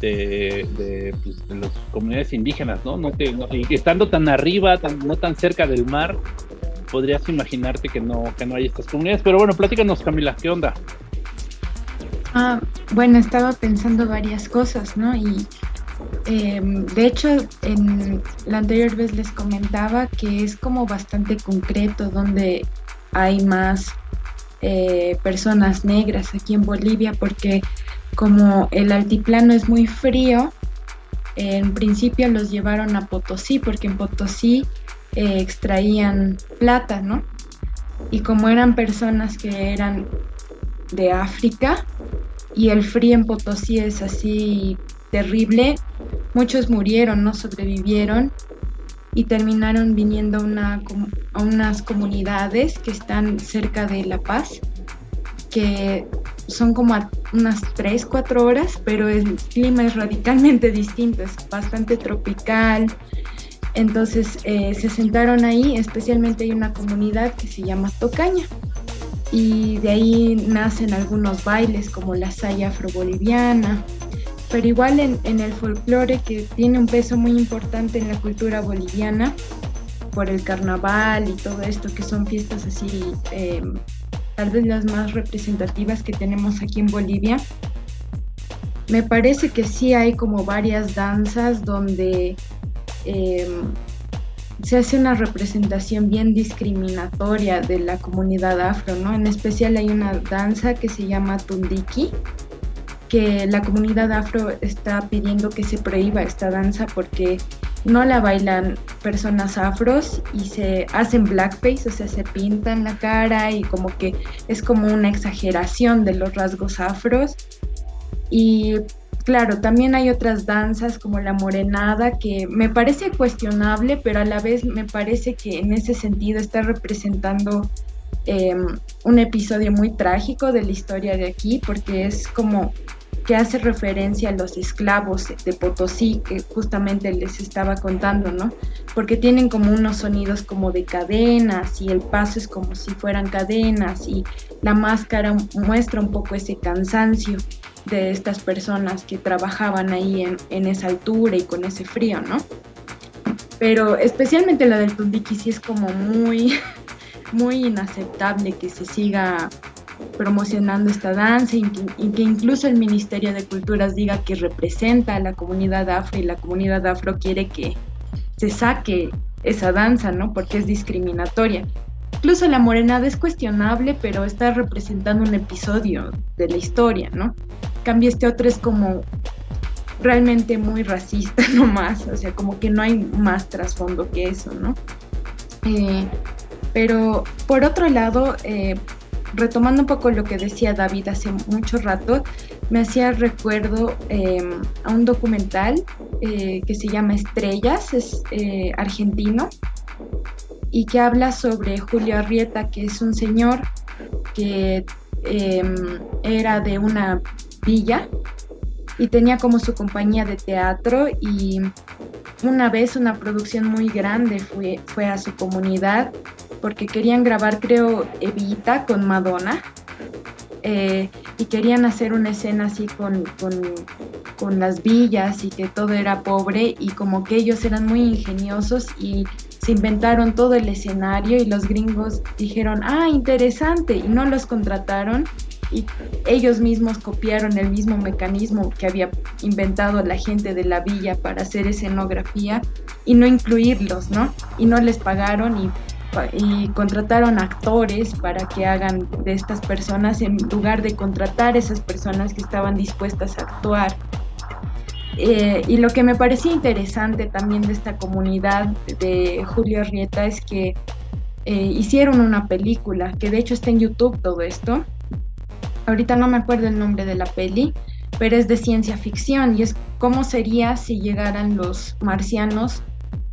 de, pues, las comunidades indígenas, ¿no? no, y estando tan arriba, no tan cerca del mar, podrías imaginarte que no, que no hay estas comunidades. Pero bueno, platícanos, Camila, ¿qué onda? Ah, bueno, estaba pensando varias cosas, ¿no? Y em, de hecho, en la anterior vez les comentaba que es como bastante concreto donde hay más eh, personas negras aquí en Bolivia, porque como el altiplano es muy frío, en principio los llevaron a Potosí, porque en Potosí eh, extraían plata, ¿no? Y como eran personas que eran de África y el frío en Potosí es así terrible, muchos murieron, no sobrevivieron y terminaron viniendo a unas comunidades que están cerca de La Paz, que son como unas 3, 4 horas, pero el clima es radicalmente distinto, es bastante tropical, entonces eh, se sentaron ahí, especialmente hay una comunidad que se llama Tocaña y de ahí nacen algunos bailes como la saya afroboliviana, pero igual en, el folclore que tiene un peso muy importante en la cultura boliviana por el carnaval y todo esto que son fiestas así em, tal vez las más representativas que tenemos aquí en Bolivia. Me parece que sí hay como varias danzas donde Em, se hace una representación bien discriminatoria de la comunidad afro, ¿no? En especial hay una danza que se llama Tundiki, que la comunidad afro está pidiendo que se prohíba esta danza porque no la bailan personas afros y se hacen blackface, o sea, se pintan la cara y como que es como una exageración de los rasgos afros. Y Claro, también hay otras danzas como la morenada que me parece cuestionable, pero a la vez me parece que en ese sentido está representando em, un episodio muy trágico de la historia de aquí, porque es como que hace referencia a los esclavos de Potosí, que justamente les estaba contando, ¿no? Porque tienen como unos sonidos como de cadenas y el paso es como si fueran cadenas y la máscara muestra un poco ese cansancio de estas personas que trabajaban ahí en, esa altura y con ese frío, ¿no? Pero especialmente la del Tundiki sí es como muy, *laughs* muy inaceptable que se siga promocionando esta danza y que, incluso el Ministerio de Culturas diga que representa a la comunidad afro y la comunidad afro quiere que se saque esa danza, ¿no? Porque es discriminatoria. Incluso la morenada es cuestionable, pero está representando un episodio de la historia, ¿no? cambio este otro es como realmente muy racista *laughs* nomás, o sea, como que no hay más trasfondo que eso, ¿no? Eh, pero por otro lado, eh, retomando un poco lo que decía David hace mucho rato, me hacía recuerdo em, a un documental eh, que se llama Estrellas, es argentino, y que habla sobre Julio Arrieta, que es un señor que em, era de una villa y tenía como su compañía de teatro y una vez una producción muy grande fue, fue a su comunidad porque querían grabar creo Evita con Madonna eh, y querían hacer una escena así con, con, con las villas y que todo era pobre y como que ellos eran muy ingeniosos y se inventaron todo el escenario y los gringos dijeron, ah, interesante, y no los contrataron y ellos mismos copiaron el mismo mecanismo que había inventado la gente de la villa para hacer escenografía y no incluirlos, ¿no? Y no les pagaron y, contrataron actores para que hagan de estas personas en lugar de contratar esas personas que estaban dispuestas a actuar. Eh, y lo que me parecía interesante también de esta comunidad de Julio Arrieta es que eh, hicieron una película, que de hecho está en YouTube todo esto. Ahorita no me acuerdo el nombre de la peli, pero es de ciencia ficción y es cómo sería si llegaran los marcianos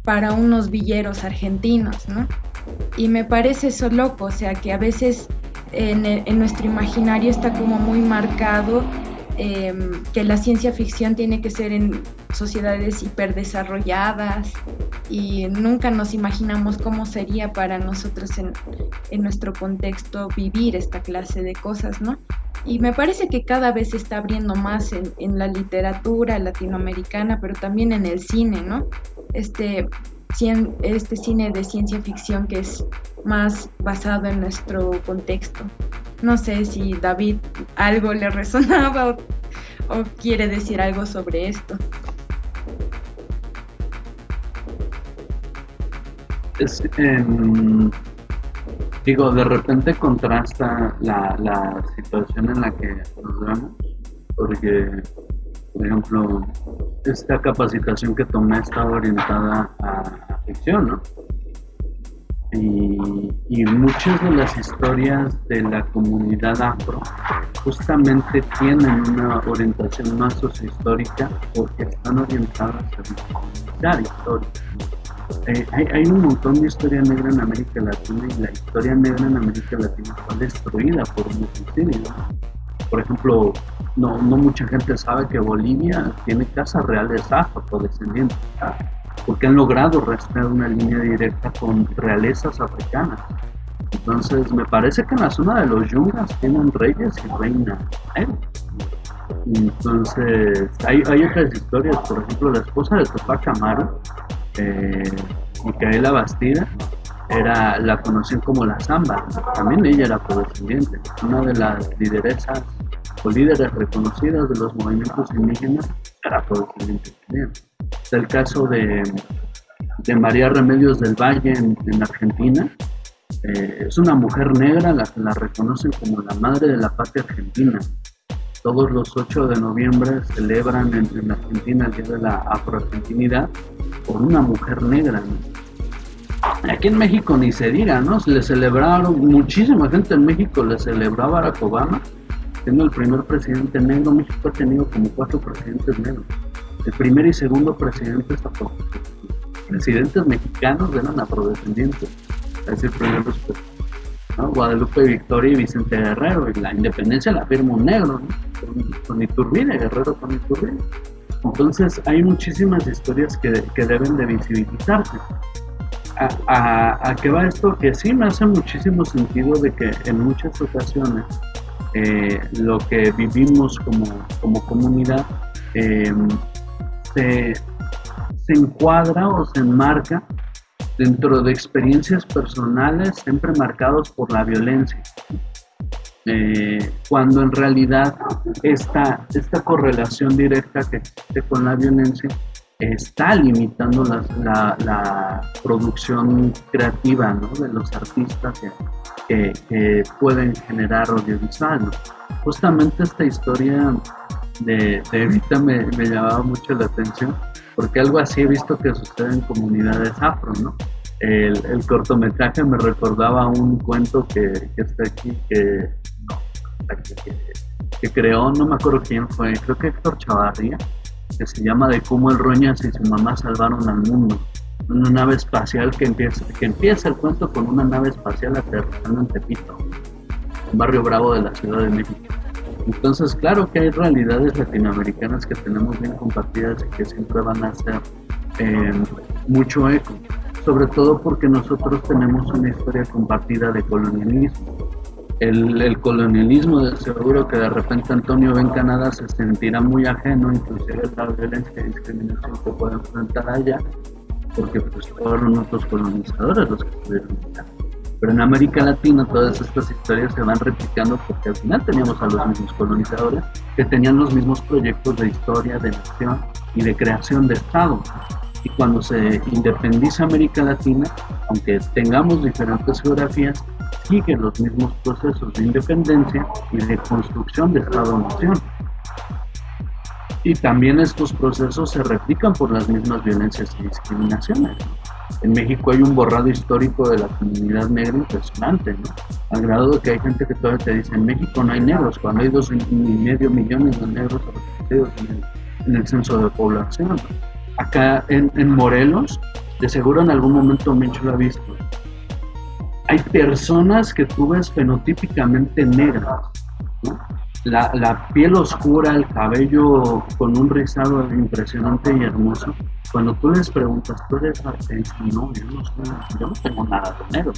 para unos villeros argentinos, ¿no? Y me parece eso loco, o sea, que a veces en, nuestro imaginario está como muy marcado Em, que la ciencia ficción tiene que ser en sociedades hiperdesarrolladas y nunca nos imaginamos cómo sería para nosotros en, en, nuestro contexto vivir esta clase de cosas, ¿no? Y me parece que cada vez se está abriendo más en, en la literatura latinoamericana, pero también en el cine, ¿no? Este, este cine de ciencia ficción que es más basado en nuestro contexto. No sé si David algo le resonaba o, quiere decir algo sobre esto. Es, em, digo, de repente contrasta la, la situación en la que nos vemos, porque por ejemplo, esta capacitación que tomé estaba orientada a, ficción, ¿no? Y, muchas de las historias de la comunidad afro justamente tienen una orientación más sociohistórica porque están orientadas a la historia. Eh, hay, un montón de historia negra en América Latina y la historia negra en América Latina fue destruida por un ¿no? Por ejemplo, no, no mucha gente sabe que Bolivia tiene casas reales afrodescendientes, porque han logrado rastrear una línea directa con realezas africanas. Entonces, me parece que en la zona de los yungas tienen reyes y reinas. Entonces, hay, hay, otras historias, por ejemplo, la esposa de Tupac Amaru, eh, Micaela Bastida, era, la conocían como la Zamba, también ella era afrodescendiente, una de las lideresas o líderes reconocidas de los movimientos indígenas era afrodescendiente también. Es el caso de, de María Remedios del Valle en, Argentina, eh, es una mujer negra la que la reconocen como la madre de la patria argentina. Todos los 8 de noviembre celebran en, en Argentina el Día de la Afroargentinidad por una mujer negra. Aquí en México ni se diga, ¿no? Le celebraron, muchísima gente en México le celebraba a Barack Obama, siendo el primer presidente negro. México ha tenido como cuatro presidentes negros. El primer y segundo presidente es Presidentes mexicanos eran afrodescendientes. Es decir, primero ¿no? Guadalupe Victoria y Vicente Guerrero. Y la independencia la firma un negro, ¿no? Con, Iturbide, Guerrero con Iturbide. Entonces hay muchísimas historias que, que deben de visibilizarse a, qué va esto? Que sí me hace muchísimo sentido de que en muchas ocasiones eh, lo que vivimos como, como comunidad em, se, se encuadra o se enmarca dentro de experiencias personales siempre marcados por la violencia. Eh, cuando en realidad esta, esta correlación directa que existe con la violencia está limitando la, la, producción creativa de los artistas que, que, pueden generar audiovisual. Justamente esta historia de, de Evita me, me, llamaba mucho la atención porque algo así he visto que sucede en comunidades afro, ¿no? El, el cortometraje me recordaba un cuento que, que está aquí, que, que, que, creó, no me acuerdo quién fue, creo que Héctor Chavarría, que se llama De cómo el Roñas y su mamá salvaron al mundo. Una nave espacial que empieza, que empieza el cuento con una nave espacial aterrizando en Tepito, barrio bravo de la Ciudad de México. Entonces, claro que hay realidades latinoamericanas que tenemos bien compartidas y que siempre van a hacer eh, mucho eco, sobre todo porque nosotros tenemos una historia compartida de colonialismo el, colonialismo, de seguro que de repente Antonio ve en Canadá se sentirá muy ajeno, inclusive la violencia y discriminación que puede enfrentar allá, porque pues fueron otros colonizadores los que estuvieron allá. Pero en América Latina todas estas historias se van replicando porque al final teníamos a los mismos colonizadores que tenían los mismos proyectos de historia, de nación y de creación de Estado. Y cuando se independiza América Latina, aunque tengamos diferentes geografías, siguen los mismos procesos de independencia y de construcción de Estado-Nación. Y también estos procesos se replican por las mismas violencias y discriminaciones. en México hay un borrado histórico de la comunidad negra impresionante, ¿no? Al grado de que hay gente que todavía te dice, en México no hay negros, cuando hay dos y medio millones de negros repartidos en el, censo de población. Acá en, en, Morelos, de seguro en algún momento Mencho lo ha visto, hay personas que tú ves fenotípicamente negras, la, la, piel oscura, el cabello con un rizado impresionante y hermoso. Cuando tú les preguntas, ¿tú eres artista? No, yo no, soy, yo no tengo nada de negro.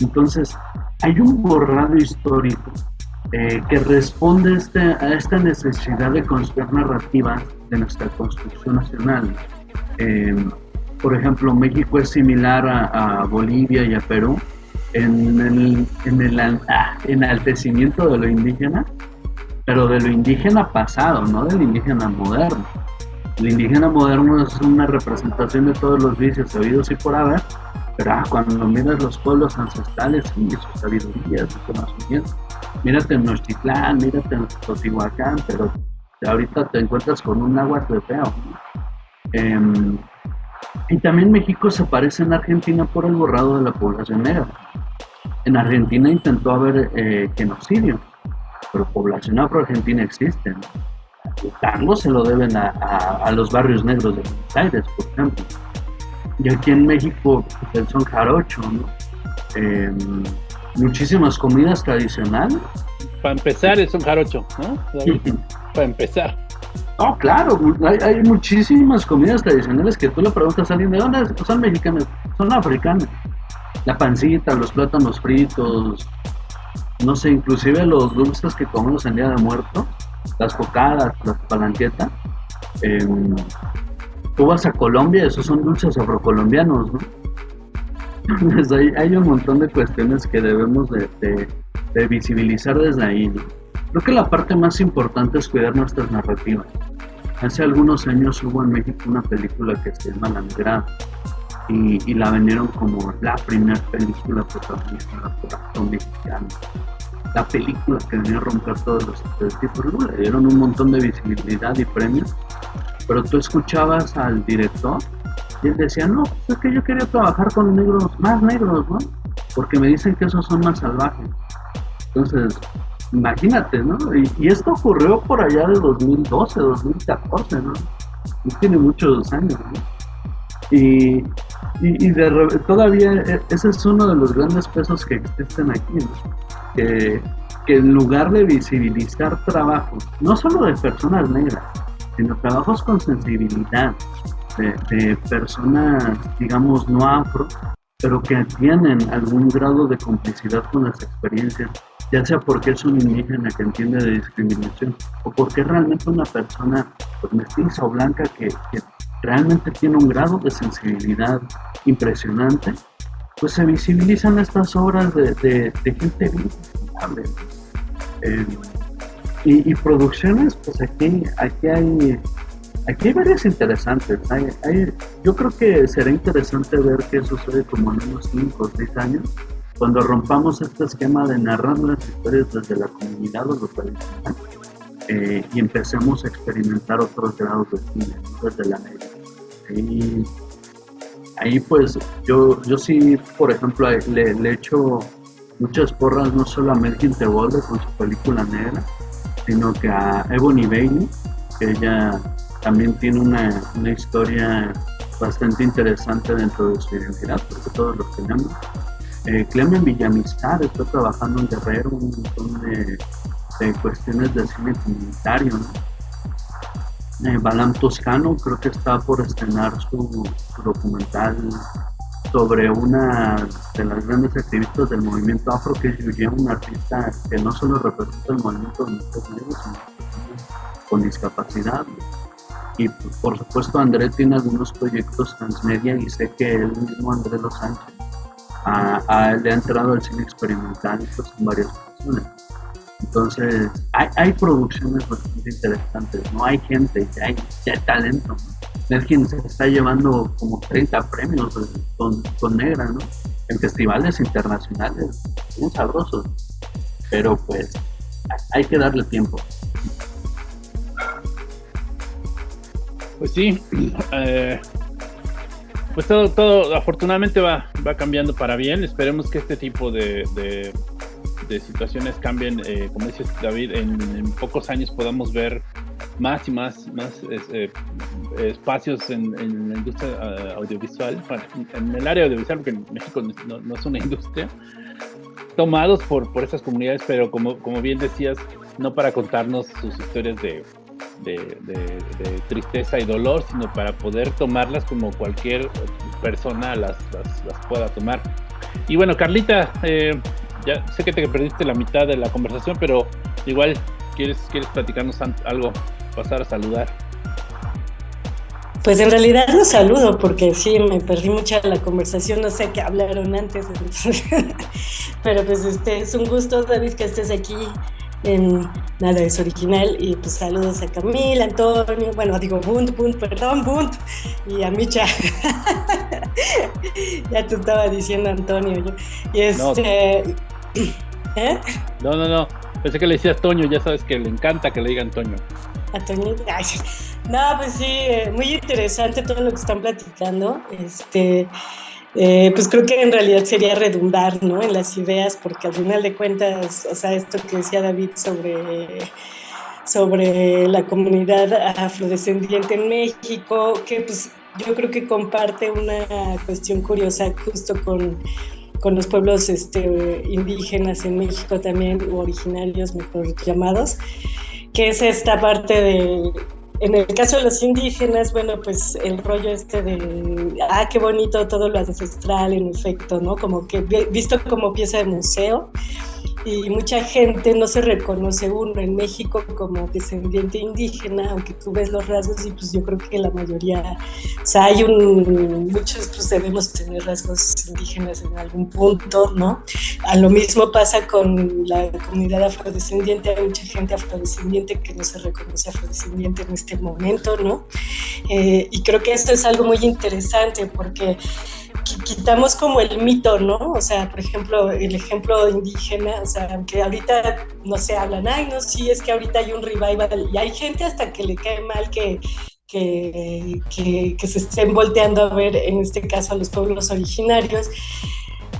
Entonces, hay un borrado histórico eh, que responde este, a esta necesidad de construir narrativas de nuestra construcción nacional. Eh, por ejemplo, México es similar a, Bolivia y a Perú, en el, en el enaltecimiento de lo indígena, pero de lo indígena pasado, no del indígena moderno. El indígena moderno es una representación de todos los vicios oídos y por haber, pero ah, cuando miras los pueblos ancestrales y su sabiduría, su conocimiento, mírate en Nochitlán, mírate en Teotihuacán, pero ahorita te encuentras con un agua de feo. Em, y también México se parece en Argentina por el borrado de la población negra. En Argentina intentó haber eh, genocidio, pero población afro-argentina existe. Carlos se lo deben a, los barrios negros de Buenos Aires, por ejemplo. Y aquí en México, pues, el son jarocho, ¿no? Em, muchísimas comidas tradicionales. Para empezar, es un jarocho, ¿no? Para empezar. Oh, claro, hay, muchísimas comidas tradicionales que tú le preguntas a alguien de dónde son mexicanas, son africanas la pancita, los plátanos fritos, no sé, inclusive los dulces que comemos en Día de Muerto, las cocadas, las palanquetas. tú vas a Colombia, esos son dulces afrocolombianos, ¿no? *laughs* Pues hay, un montón de cuestiones que debemos de, visibilizar desde ahí, Creo que la parte más importante es cuidar nuestras narrativas. Hace algunos años hubo en México una película que se llama La Migrada, y, la vendieron como la primera película protagonizada por actor mexicano. La película que venía a romper todos los estereotipos, le dieron un montón de visibilidad y premios, pero tú escuchabas al director y él decía, no, pues es que yo quería trabajar con negros, más negros, ¿no? Porque me dicen que esos son más salvajes. Entonces, imagínate, ¿no? Y, esto ocurrió por allá de 2012, 2014, ¿no? Y tiene muchos años, ¿no? Y, y, todavía e, ese es uno de los grandes pesos que existen aquí, que, en lugar de visibilizar trabajos, no solo de personas negras, sino trabajos con sensibilidad, de, personas, digamos, no afro, pero que tienen algún grado de complicidad con las experiencias, ya sea porque es un indígena que entiende de discriminación o porque es realmente una persona pues, mestiza o blanca que, realmente tiene un grado de sensibilidad impresionante, pues se visibilizan estas obras de, de, gente bien eh, y, producciones, pues aquí, aquí hay aquí hay varias interesantes. yo creo que será interesante ver qué sucede como en unos 5 o 6 años, cuando rompamos este esquema de narrar las historias desde la comunidad o lo tradicional eh, y empecemos a experimentar otros grados de cine, desde la negra. Ahí, ahí pues yo, yo sí, por ejemplo, le, le echo muchas porras no solo a Melkin Tebolde con su película negra, sino que a Ebony Bailey, que ella también tiene una, una historia bastante interesante dentro de su identidad, porque todos lo tenemos. Eh, Clemen Villamizar está trabajando en Guerrero un montón de de cuestiones de cine comunitario. ¿no? Eh, Balam Toscano creo que está por estrenar su, documental sobre una de las grandes activistas del movimiento afro, que es Yuya, una artista que no solo representa el movimiento de mujeres negras, sino con discapacidad. Y por supuesto André tiene algunos proyectos transmedia y sé que él mismo, André Los Sánchez, a, le ha entrado al cine experimental pues, en varias ocasiones. Entonces, hay, hay, producciones bastante interesantes, ¿no? Hay gente, hay, hay talento. ¿no? quien se está llevando como 30 premios con, con Negra, ¿no? En festivales internacionales, muy sabrosos. Pero pues, hay que darle tiempo. Pues sí, eh, pues todo, todo afortunadamente va, va cambiando para bien. Esperemos que este tipo de, de, situaciones cambien. Eh, como dices David, en, pocos años podamos ver más y más, más eh, espacios en, la industria eh, audiovisual, en el área audiovisual, porque en México no, no, es una industria, tomados por, por esas comunidades, pero como, como bien decías, no para contarnos sus historias de, de, tristeza y dolor, sino para poder tomarlas como cualquier persona las, las, pueda tomar. Y bueno, Carlita, eh, ya sé que te perdiste la mitad de la conversación, pero igual quieres, quieres platicarnos algo, pasar a saludar. Pues en realidad no saludo porque sí, me perdí mucha la conversación, no sé qué hablaron antes, *laughs* pero pues este es un gusto David que estés aquí en Nada es Original. Y pues saludos a Camila, Antonio, bueno, digo Bunt, Bunt, perdón, Bunt, y a Micha. *laughs* ya te estaba diciendo Antonio. Yo. Y este. No. *clears throat* ¿Eh? No, no, no. Pensé que le decías Toño, ya sabes que le encanta que le digan Toño. A Toño. no, pues sí, eh, muy interesante todo lo que están platicando. Este. Eh, pues creo que en realidad sería redundar ¿no? en las ideas, porque al final de cuentas, o sea, esto que decía David sobre, sobre la comunidad afrodescendiente en México, que pues yo creo que comparte una cuestión curiosa justo con, con los pueblos este, indígenas en México también, o originarios mejor llamados, que es esta parte de en el caso de los indígenas, bueno, pues el rollo este de, ah, qué bonito todo lo ancestral, en efecto, ¿no? Como que visto como pieza de museo, y mucha gente no se reconoce uno en México como descendiente indígena, aunque tú ves los rasgos y pues yo creo que la mayoría, o sea, hay muchos pues debemos tener rasgos indígenas en algún punto, ¿no? A lo mismo pasa con la comunidad afrodescendiente, hay mucha gente afrodescendiente que no se reconoce afrodescendiente en este momento, ¿no? Eh, y creo que esto es algo muy interesante porque quitamos como el mito, ¿no? O sea, por ejemplo, el ejemplo indígena, o sea, aunque ahorita no se hablan, ay, no, sí, es que ahorita hay un revival y hay gente hasta que le cae mal que, que, que, se estén volteando a ver, en este caso, a los pueblos originarios.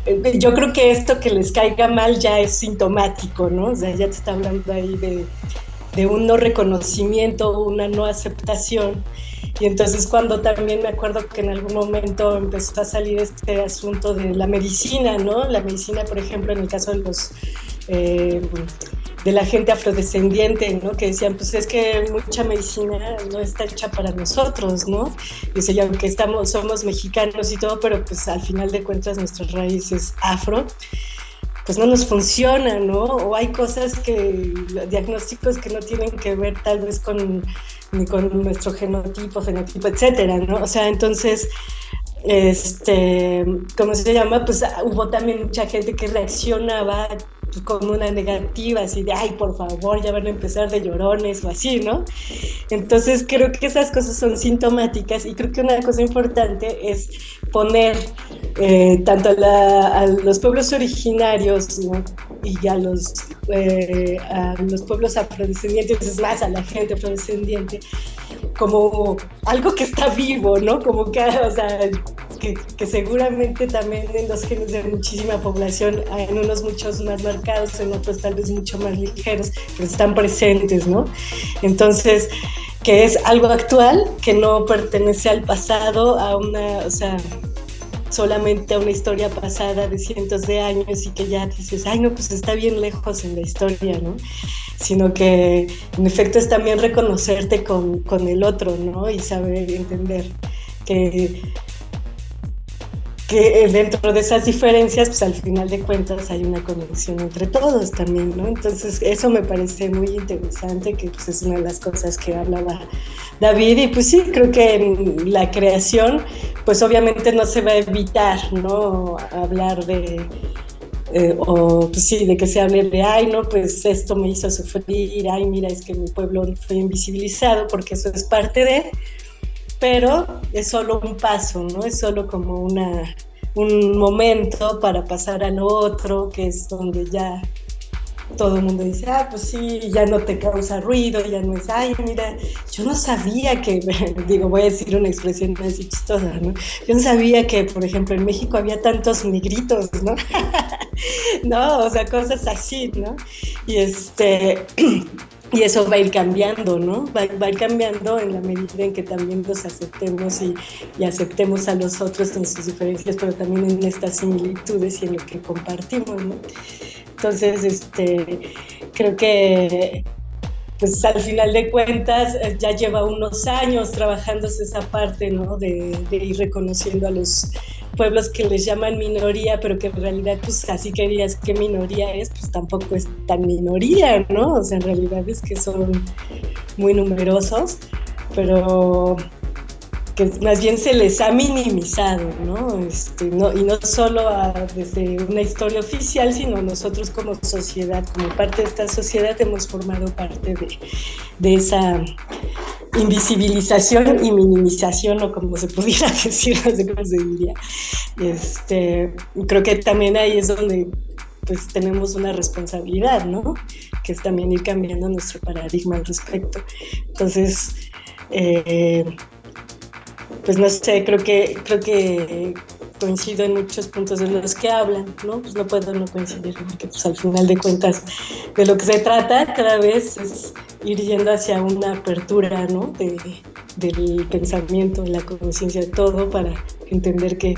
Eh, yo creo que esto que les caiga mal ya es sintomático, ¿no? O sea, ya te está hablando ahí de, de un no reconocimiento, una no aceptación. Y entonces cuando también me acuerdo que en algún momento empezó a salir este asunto de la medicina, ¿no? La medicina, por ejemplo, en el caso de los... Eh, de la gente afrodescendiente, ¿no? Que decían, pues es que mucha medicina no está hecha para nosotros, ¿no? Dice, ya aunque estamos, somos mexicanos y todo, pero pues al final de cuentas nuestras raíces afro pues no nos funciona, ¿no? O hay cosas que, diagnósticos que no tienen que ver tal vez con, con nuestro genotipo, fenotipo, etcétera, ¿no? O sea, entonces, este, ¿cómo se llama? Pues hubo también mucha gente que reaccionaba con una negativa, así de, ay, por favor, ya van a empezar de llorones o así, ¿no? Entonces creo que esas cosas son sintomáticas y creo que una cosa importante es poner eh, tanto a, los pueblos originarios y a los, eh, a los pueblos afrodescendientes, es más, a la gente afrodescendiente, como algo que está vivo, ¿no? Como que, o sea, que, seguramente también en los genes de muchísima población, en unos muchos más marcados, en otros tal vez mucho más ligeros, pero están presentes, ¿no? Entonces, que es algo actual, que no pertenece al pasado, a una, o sea, solamente a una historia pasada de cientos de años y que ya dices, ay, no, pues está bien lejos en la historia, ¿no? Sino que en efecto es también reconocerte con, con el otro, ¿no? Y saber entender que que dentro de esas diferencias, pues al final de cuentas hay una conexión entre todos también, ¿no? Entonces eso me parece muy interesante, que pues es una de las cosas que hablaba David, y pues sí, creo que en la creación, pues obviamente no se va a evitar, ¿no? Hablar de, eh, o pues sí, de que se hable de, ay, no, pues esto me hizo sufrir, ay, mira, es que mi pueblo fue invisibilizado, porque eso es parte de, pero es solo un paso, ¿no? Es solo como una, un momento para pasar al otro, que es donde ya todo el mundo dice, ah, pues sí, ya no te causa ruido, ya no es, ay, mira, yo no sabía que, *laughs* digo, voy a decir una expresión así chistosa, ¿no? Yo no sabía que, por ejemplo, en México había tantos negritos, ¿no? *laughs* no, o sea, cosas así, ¿no? Y este... *clears throat* y eso va a ir cambiando, ¿no? Va, a ir cambiando en la medida en que también nos aceptemos y, y, aceptemos a los otros en sus diferencias, pero también en estas similitudes y en lo que compartimos, ¿no? Entonces, este, creo que pues al final de cuentas eh, ya lleva unos años trabajándose esa parte, ¿no? De, ir reconociendo a los pueblos que les llaman minoría, pero que en realidad, pues así que dirías qué minoría es, pues tampoco es tan minoría, ¿no? O sea, en realidad es que son muy numerosos, pero que más bien se les ha minimizado, ¿no? Este, no y no solo desde una historia oficial, sino nosotros como sociedad, como parte de esta sociedad, hemos formado parte de, de esa invisibilización y minimización, o como se pudiera *laughs* decir, no sé cómo se diría. Este, creo que también ahí es donde pues tenemos una responsabilidad, ¿no? Que es también ir cambiando nuestro paradigma al respecto. Entonces, eh, pues no sé, creo que, creo que coincido en muchos puntos de los que hablan, ¿no? Pues no puedo no coincidir, porque pues al final de cuentas de lo que se trata cada vez es ir yendo hacia una apertura, ¿no? De, del pensamiento, de la conciencia, de todo, para entender que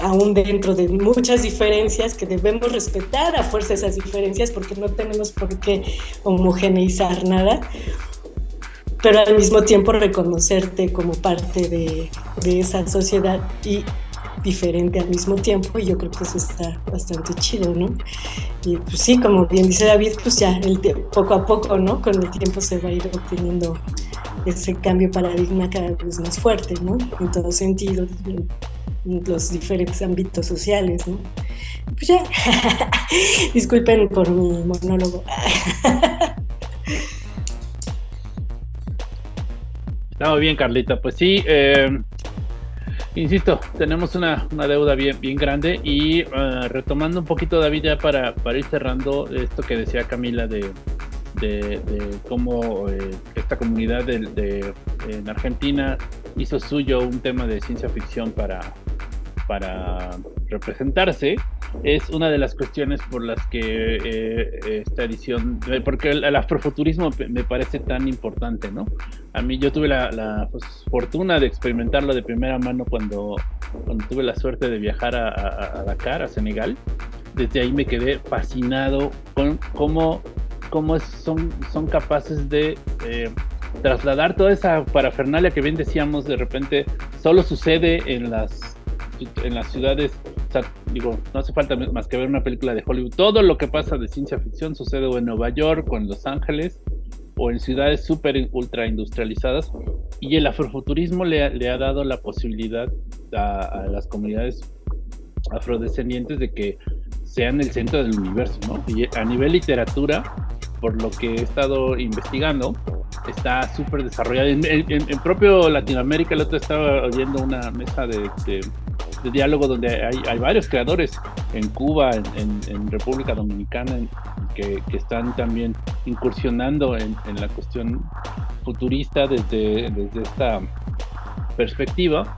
aún dentro de muchas diferencias que debemos respetar a fuerza esas diferencias porque no tenemos por qué homogeneizar nada, pero al mismo tiempo reconocerte como parte de, de, esa sociedad y diferente al mismo tiempo y yo creo que eso está bastante chido, ¿no? Y pues sí, como bien dice David, pues ya el poco a poco, ¿no? Con el tiempo se va a ir obteniendo ese cambio paradigma cada vez más fuerte, ¿no? En todo sentido, en los diferentes ámbitos sociales, ¿no? Pues ya, *laughs* disculpen por mi monólogo. *laughs* Está muy bien, Carlita. Pues sí, eh, insisto, tenemos una, deuda bien, bien grande y eh, retomando un poquito, David, ya para, para ir cerrando esto que decía Camila de, de, cómo eh, esta comunidad de, en Argentina hizo suyo un tema de ciencia ficción para, para representarse es una de las cuestiones por las que eh, esta edición, eh, porque el, afrofuturismo me parece tan importante, ¿no? A mí yo tuve la, pues, fortuna de experimentarlo de primera mano cuando, cuando tuve la suerte de viajar a, Dakar, a Senegal. Desde ahí me quedé fascinado con cómo, cómo son, son capaces de eh, trasladar toda esa parafernalia que bien decíamos, de repente solo sucede en las en las ciudades, digo, no hace falta más que ver una película de Hollywood. Todo lo que pasa de ciencia ficción sucede en Nueva York o en Los Ángeles o en ciudades súper ultra industrializadas. Y el afrofuturismo le, ha dado la posibilidad a, las comunidades afrodescendientes de que sean el centro del universo, ¿no? Y a nivel literatura, por lo que he estado investigando, está súper desarrollado. En, propio Latinoamérica, el otro estaba oyendo una mesa de diálogo donde hay, varios creadores en Cuba, en, República Dominicana, que, están también incursionando en, la cuestión futurista desde, desde esta perspectiva.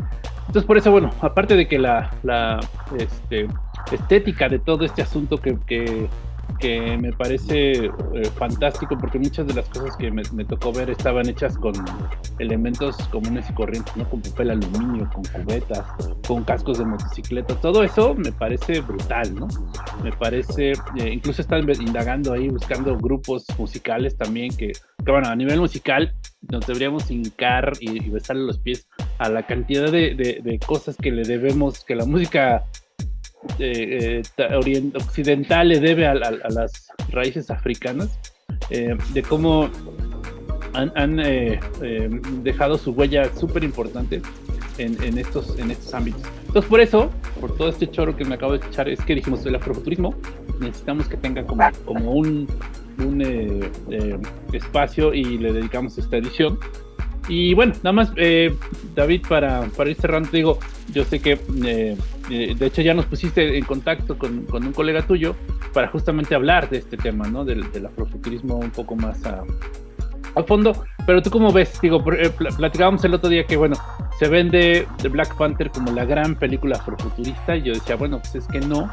Entonces, por eso, bueno, aparte de que la, la este, estética de todo este asunto que que me parece eh, fantástico porque muchas de las cosas que me, tocó ver estaban hechas con elementos comunes y corrientes, ¿no? Con papel aluminio, con cubetas, con cascos de motocicleta, todo eso me parece brutal, ¿no? Me parece, eh, incluso están indagando ahí, buscando grupos musicales también que, bueno, a nivel musical nos deberíamos hincar y, besarle los pies a la cantidad de, de cosas que le debemos, que la música eh, occidental le debe a, las raíces africanas, eh, de cómo han, eh, dejado su huella súper importante en, estos, en estos ámbitos. Entonces, por eso, por todo este choro que me acabo de escuchar, es que dijimos el afrofuturismo, necesitamos que tenga como, como un, un espacio y le dedicamos esta edición Y bueno, nada más, eh, David, para, para ir cerrando, digo, yo sé que, eh, eh, de hecho, ya nos pusiste en contacto con, con, un colega tuyo para justamente hablar de este tema, ¿no? Del, del afrofuturismo un poco más a, a fondo. Pero tú cómo ves, digo, platicábamos el otro día que, bueno, se vende The Black Panther como la gran película afrofuturista y yo decía, bueno, pues es que no,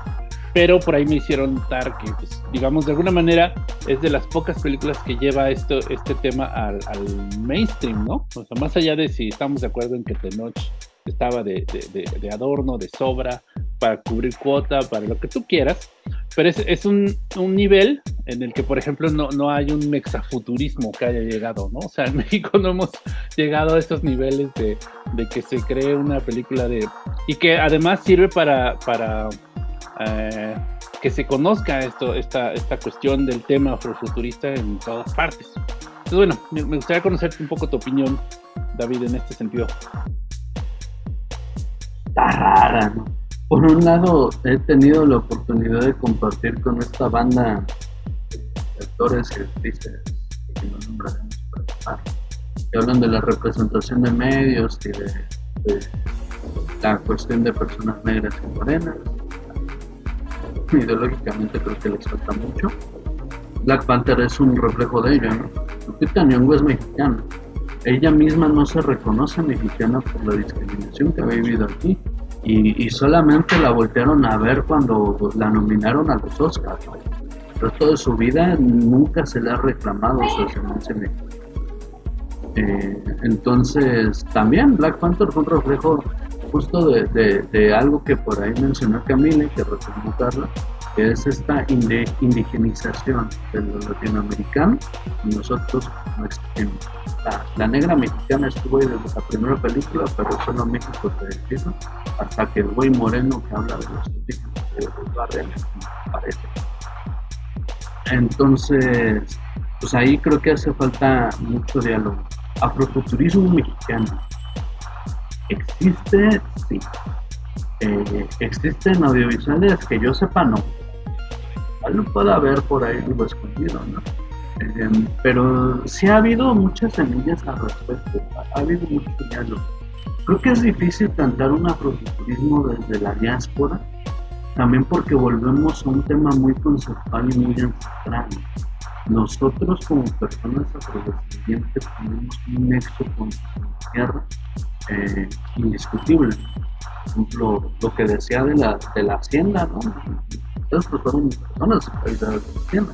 pero por ahí me hicieron notar que, pues, digamos, de alguna manera es de las pocas películas que lleva esto, este tema al, mainstream, ¿no? O sea, más allá de si estamos de acuerdo en que Tenoch estaba de, de, adorno, de sobra, para cubrir cuota, para lo que tú quieras, pero es, es un, un, nivel en el que, por ejemplo, no, no hay un mexafuturismo que haya llegado, ¿no? O sea, en *laughs* México no hemos llegado a esos niveles de, de que se cree una película de... y que además sirve para... para eh, que se conozca esto, esta, esta cuestión del tema afrofuturista en todas partes. Entonces, bueno, me, gustaría conocerte un poco tu opinión, David, en este sentido. Rara, ¿no? Por un lado, he tenido la oportunidad de compartir con esta banda de actores y actrices que hablan de la representación de medios y de la cuestión de personas negras y morenas, ideológicamente creo que les falta mucho. Black Panther es un reflejo de ello, ¿no? Lupita Nyong'o es mexicana. Ella misma no se reconoce mexicana por la discriminación que ha vivido aquí. Y, solamente la voltearon a ver cuando la nominaron a los Oscars. El resto de su vida nunca se le ha reclamado su ascendencia eh, entonces, también Black Panther fue un reflejo justo de, de, algo que por ahí mencionó Camila y que retomó Carla, que es esta indigenización de los latinoamericanos nosotros. La, la, negra mexicana estuvo ahí desde la primera película, pero solo México se decide, hasta que el güey moreno que habla de los indígenas de los barrios aparece. Entonces, pues ahí creo que hace falta mucho diálogo. Afrofuturismo mexicano ¿Existe? Sí. Eh, ¿Existen audiovisuales que yo sepa? No. Tal puede haber por ahí algo escondido, ¿no? Eh, pero sí ha habido muchas semillas al respecto, ha habido mucho diálogo. Creo que es difícil cantar un afrofuturismo desde la diáspora, también porque volvemos a un tema muy conceptual y muy ancestral. Nosotros como personas afrodescendientes tenemos un nexo con la tierra eh, indiscutible. Lo que decía de la, de la hacienda, ¿no? Ustedes fueron personas de la hacienda.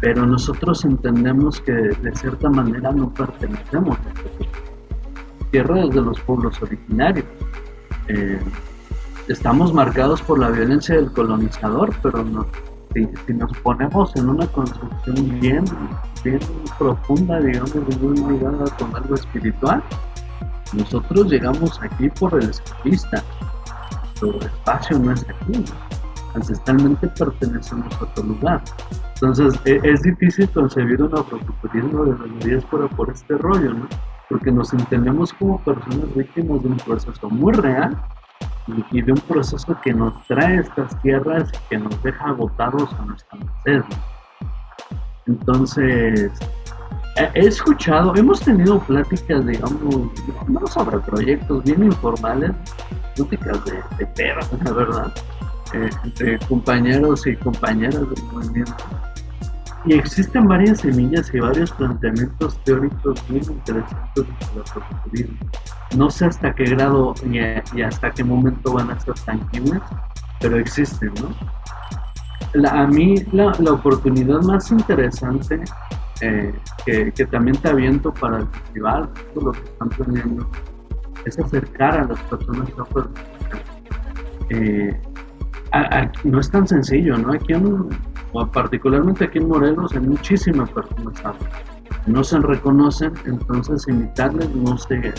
Pero nosotros entendemos que de cierta manera no pertenecemos a la tierra de los pueblos originarios. Eh, estamos marcados por la violencia del colonizador, pero si, nos ponemos en una construcción bien, bien profunda, digamos, muy ligada con algo espiritual, nosotros llegamos aquí por el escapista. Nuestro espacio no es aquí. Ancestralmente pertenecemos a otro lugar. Entonces e, es difícil concebir un afrofuturismo de la diáspora por este rollo, ¿no? Porque nos entendemos como personas víctimas de un proceso muy real y, de un proceso que nos trae estas tierras y que nos deja agotados a nuestra merced. Entonces, he escuchado, hemos tenido pláticas, digamos, no sobre proyectos bien informales, pláticas de, de perros, la verdad, eh, entre compañeros y compañeras del movimiento. Y existen varias semillas y varios planteamientos teóricos muy interesantes sobre el No sé hasta qué grado y, hasta qué momento van a ser tangibles, pero existen, ¿no? a mí la, la oportunidad más interesante eh, que, también te aviento para el festival, todo lo que están teniendo, es acercar a las personas eh, no es tan sencillo, ¿no? Aquí en, particularmente aquí en Morelos hay muchísimas personas no se reconocen, entonces imitarles no sé,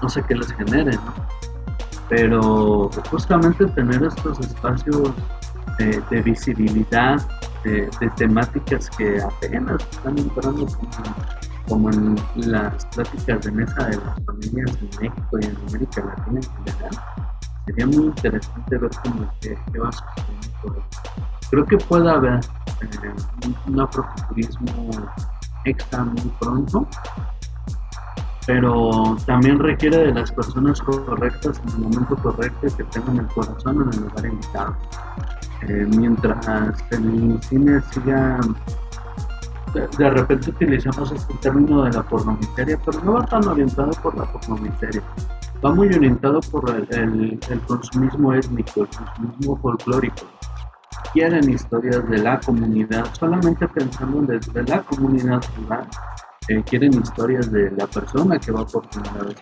no sé qué les genere, ¿no? Pero justamente tener estos espacios de visibilidad, de, temáticas que apenas están entrando como, en las pláticas de mesa de las familias en México y en América Latina en general. Sería muy interesante ver cómo que, va sucediendo Creo que puede haber eh, un, afrofuturismo extra muy pronto, pero también requiere de las personas correctas en el momento correcto que tengan el corazón en el lugar indicado. Eh, mientras el cine siga de, repente utilizamos este término de la pornomiseria, pero no va tan orientado por la pornomiseria, va muy orientado por el, consumismo étnico, el consumismo folclórico. Quieren historias de la comunidad, solamente pensando desde la comunidad rural, eh, quieren historias de la persona que va por primera vez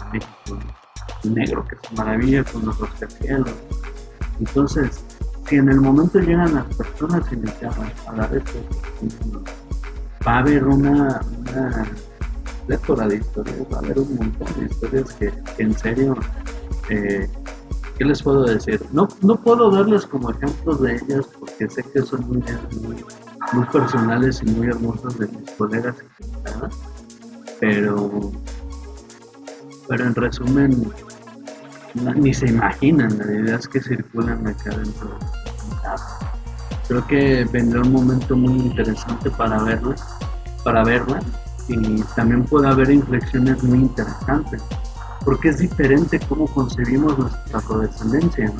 a México, negro que es maravilla con los rascacielos. Entonces, si en el momento llegan las personas y les llaman a dar esto, va a haber una, una de historias, va a haber un montón de historias que, en serio, eh, ¿qué les puedo decir? No, no puedo darles como ejemplos de ellas porque sé que son muy, muy, personales y muy hermosas de mis colegas pero, pero en resumen, ni se imaginan las ideas que circulan acá dentro de casa. Creo que vendrá un momento muy interesante para verla, para verla y también puede haber inflexiones muy interesantes, porque es diferente cómo concebimos nuestra afrodescendencia,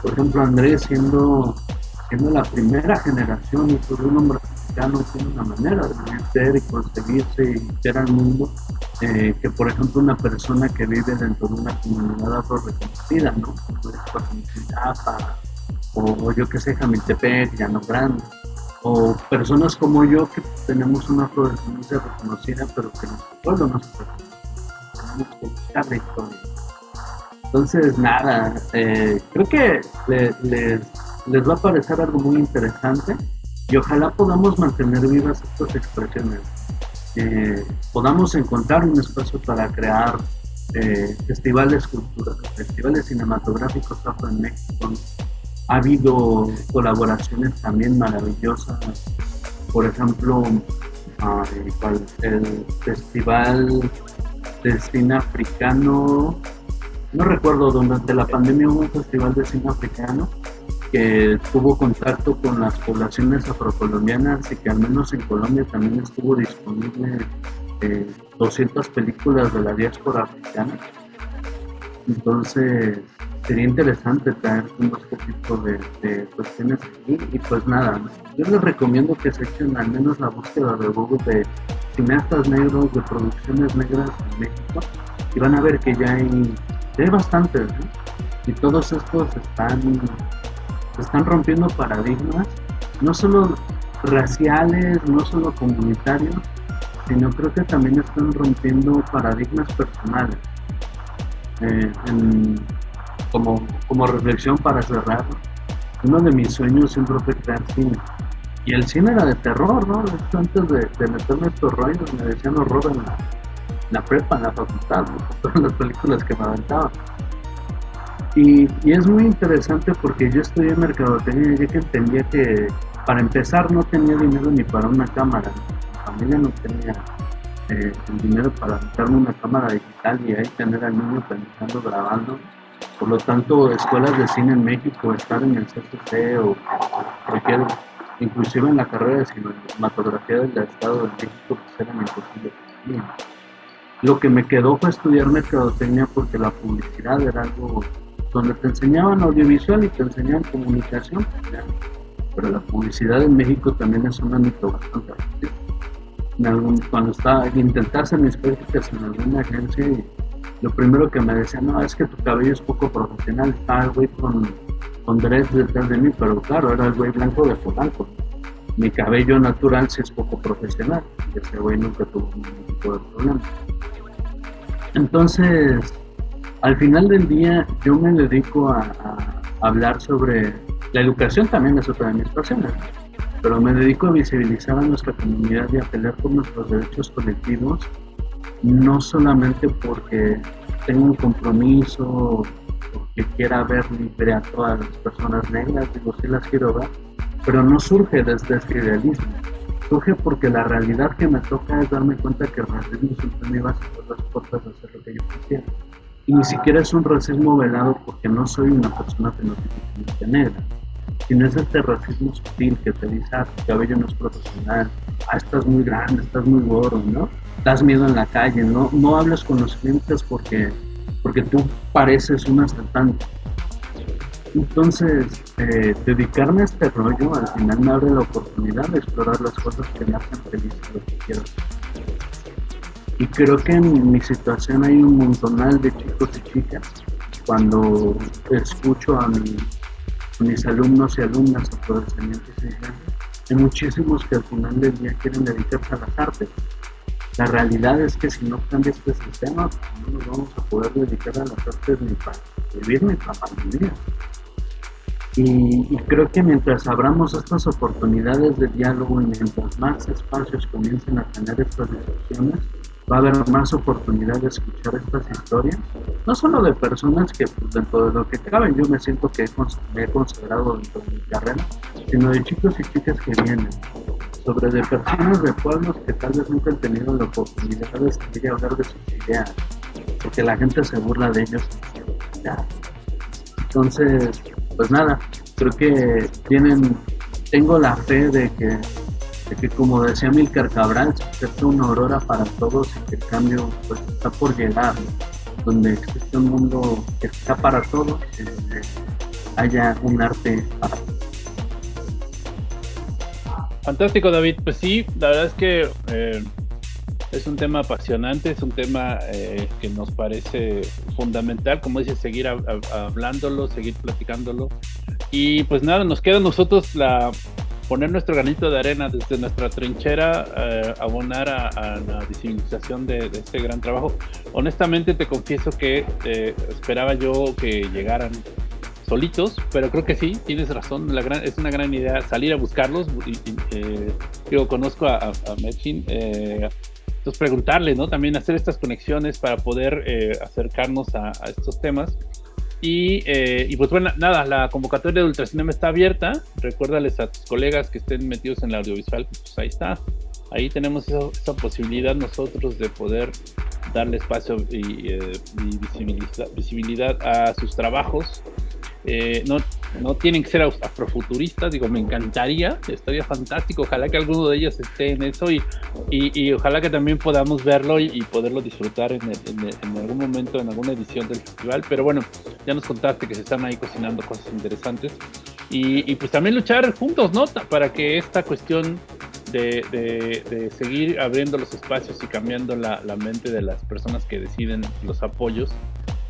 Por ejemplo, Andrés siendo, siendo la primera generación y por un hombre africano tiene una manera de ser y concebirse y ver al mundo eh, que por ejemplo una persona que vive dentro de una comunidad afro reconocida, ¿no? O, yo que sé, Jamiltepec, Llano Grande, o personas como yo que tenemos una afrodescendencia reconocida, pero que nuestro pueblo no se reconoce. Tenemos que historia. Entonces, nada, eh, creo que les, les va a parecer algo muy interesante y ojalá podamos mantener vivas estas expresiones. Eh, podamos encontrar un espacio para crear eh, festivales culturales, festivales cinematográficos afro en México, ha habido colaboraciones también maravillosas. Por ejemplo, el Festival de Cine Africano, no recuerdo, durante la pandemia hubo un festival de cine africano que tuvo contacto con las poblaciones afrocolombianas y que al menos en Colombia también estuvo disponible 200 eh, películas de la diáspora africana. Entonces, sería interesante traer unos poquitos de, cuestiones aquí y pues nada, yo les recomiendo que se echen al menos la búsqueda de Google de cineastas negros, de producciones negras en México y van a ver que ya hay, hay bastantes y todos estos están, están rompiendo paradigmas, no solo raciales, no solo comunitarios, sino creo que también están rompiendo paradigmas personales. Eh, como, como reflexión para cerrar, uno de mis sueños siempre fue crear cine. Y el cine era de terror, ¿no? Antes de, de meterme estos rollos me decían horror en la, la prepa, en la facultad, *laughs* todas las películas que me aventaban. Y, y, es muy interesante porque yo estudié mercadotecnia y que entendía que para empezar no tenía dinero ni para una cámara. Mi familia no tenía eh, el dinero para montarme una cámara digital y ahí tener al niño pensando, grabando por lo tanto, escuelas de cine en México, estar en el CCC o cualquier, inclusive en la carrera de cinematografía del Estado de México, pues era imposible. Lo que me quedó fue estudiar mercadotecnia porque la publicidad era algo donde te enseñaban audiovisual y te enseñaban comunicación, pero la publicidad en México también es un ámbito bastante en algún, cuando estaba intentar hacer mis prácticas en alguna agencia lo primero que me decían, no, es que tu cabello es poco profesional, está el güey con, con dreads detrás de mí, pero claro, era el güey blanco de Polanco. Mi cabello natural sí es poco profesional, y ese güey nunca tuvo ningún tipo de problema. Entonces, al final del día, yo me dedico a, hablar sobre la educación, también es otra de mis pasiones, pero me dedico a visibilizar a nuestra comunidad y a pelear por nuestros derechos colectivos no solamente porque tengo un compromiso, porque quiera ver libre a todas las personas negras, digo, sí las quiero ver, pero no surge desde este idealismo. Surge porque la realidad que me toca es darme cuenta que el racismo siempre me iba a cerrar las puertas de hacer lo que yo quisiera. Y ni siquiera es un racismo velado porque no soy una persona fenotípicamente negra. Si no es este racismo sutil que te dice, ah, tu cabello no es profesional, ah, estás muy grande, estás muy gordo, ¿no? Das miedo en la calle, no, no hablas con los clientes porque, porque tú pareces un asaltante. Entonces, eh, dedicarme a este rollo al final me abre la oportunidad de explorar las cosas que me hacen feliz y lo que quiero. Y creo que en mi situación hay un montonal de chicos y chicas. Cuando escucho a, mis alumnos y alumnas afrodescendientes, hay muchísimos que al final del día quieren dedicarse a las artes. La realidad es que si no cambia este sistema, pues no nos vamos a poder dedicar a las artes ni para vivir ni para vivir. Y, creo que mientras abramos estas oportunidades de diálogo y mientras más espacios comiencen a tener estas discusiones, va a haber más oportunidad de escuchar estas historias, no solo de personas que pues, dentro de lo que caben yo me siento que he, considerado dentro de mi carrera, sino de chicos y chicas que vienen, sobre de personas de pueblos que tal vez nunca han tenido la oportunidad de salir hablar de sus ideas, porque la gente se burla de ellos. Entonces, pues nada, creo que tienen, tengo la fe de que, que como decía Milcar Cabral, es una aurora para todos y que el cambio pues está por llegar, donde existe un mundo que está para todos y donde haya un arte para todos. Fantástico David, pues sí, la verdad es que eh, es un tema apasionante, es un tema eh, que nos parece fundamental, como dices, seguir hablándolo, seguir platicándolo. Y pues nada, nos queda a nosotros la, poner nuestro granito de arena desde nuestra trinchera, eh, abonar a, la visibilización de, este gran trabajo. Honestamente te confieso que eh, esperaba yo que llegaran solitos, pero creo que sí, tienes razón, la gran, es una gran idea salir a buscarlos. Y, yo conozco a, a, entonces preguntarle, ¿no? También hacer estas conexiones para poder eh, acercarnos a, estos temas. Y, eh, y, pues bueno, nada, la convocatoria de Ultracinema está abierta. Recuérdales a tus colegas que estén metidos en la audiovisual, pues ahí está. Ahí tenemos esa, posibilidad nosotros de poder darle espacio y, eh, visibilidad, a sus trabajos. no, no tienen que ser afrofuturistas, digo, me encantaría, estaría fantástico, ojalá que alguno de ellos esté en eso y, y, ojalá que también podamos verlo y, poderlo disfrutar en, algún momento, en alguna edición del festival, pero bueno, ya nos contaste que se están ahí cocinando cosas interesantes y, pues también luchar juntos, ¿no? Para que esta cuestión de, de, seguir abriendo los espacios y cambiando la, la mente de las personas que deciden los apoyos,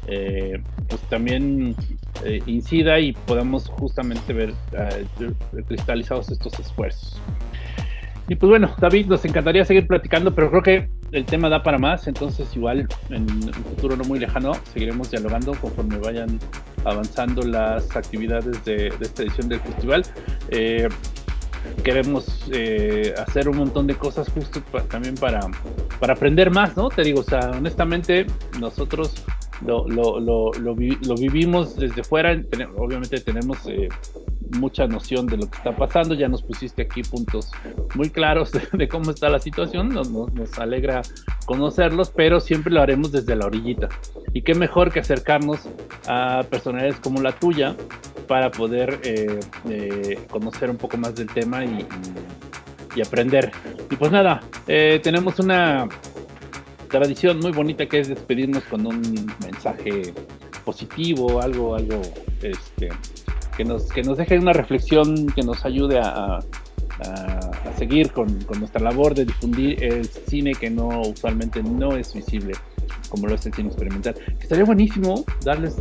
eh, pues también eh, incida y podamos justamente ver eh, cristalizados estos esfuerzos. Y pues bueno, David, nos encantaría seguir platicando, pero creo que el tema da para más, entonces igual en un futuro no muy lejano seguiremos dialogando conforme vayan avanzando las actividades de, esta edición del festival. queremos hacer un montón de cosas justo también para, para aprender más, ¿no? Te digo, o sea, honestamente, nosotros lo, lo, lo, lo, vivimos desde fuera, obviamente tenemos eh, mucha noción de lo que está pasando, ya nos pusiste aquí puntos muy claros de, cómo está la situación, nos, nos, alegra conocerlos, pero siempre lo haremos desde la orillita. Y qué mejor que acercarnos a personalidades como la tuya para poder eh, eh, conocer un poco más del tema y, y, y aprender. Y pues nada, tenemos una tradición muy bonita que es despedirnos con un mensaje positivo, algo, algo este, que, nos, que nos deje una reflexión que nos ayude a, seguir con, nuestra labor de difundir el cine que no usualmente no es visible como lo el cine experimental. Estaría buenísimo darles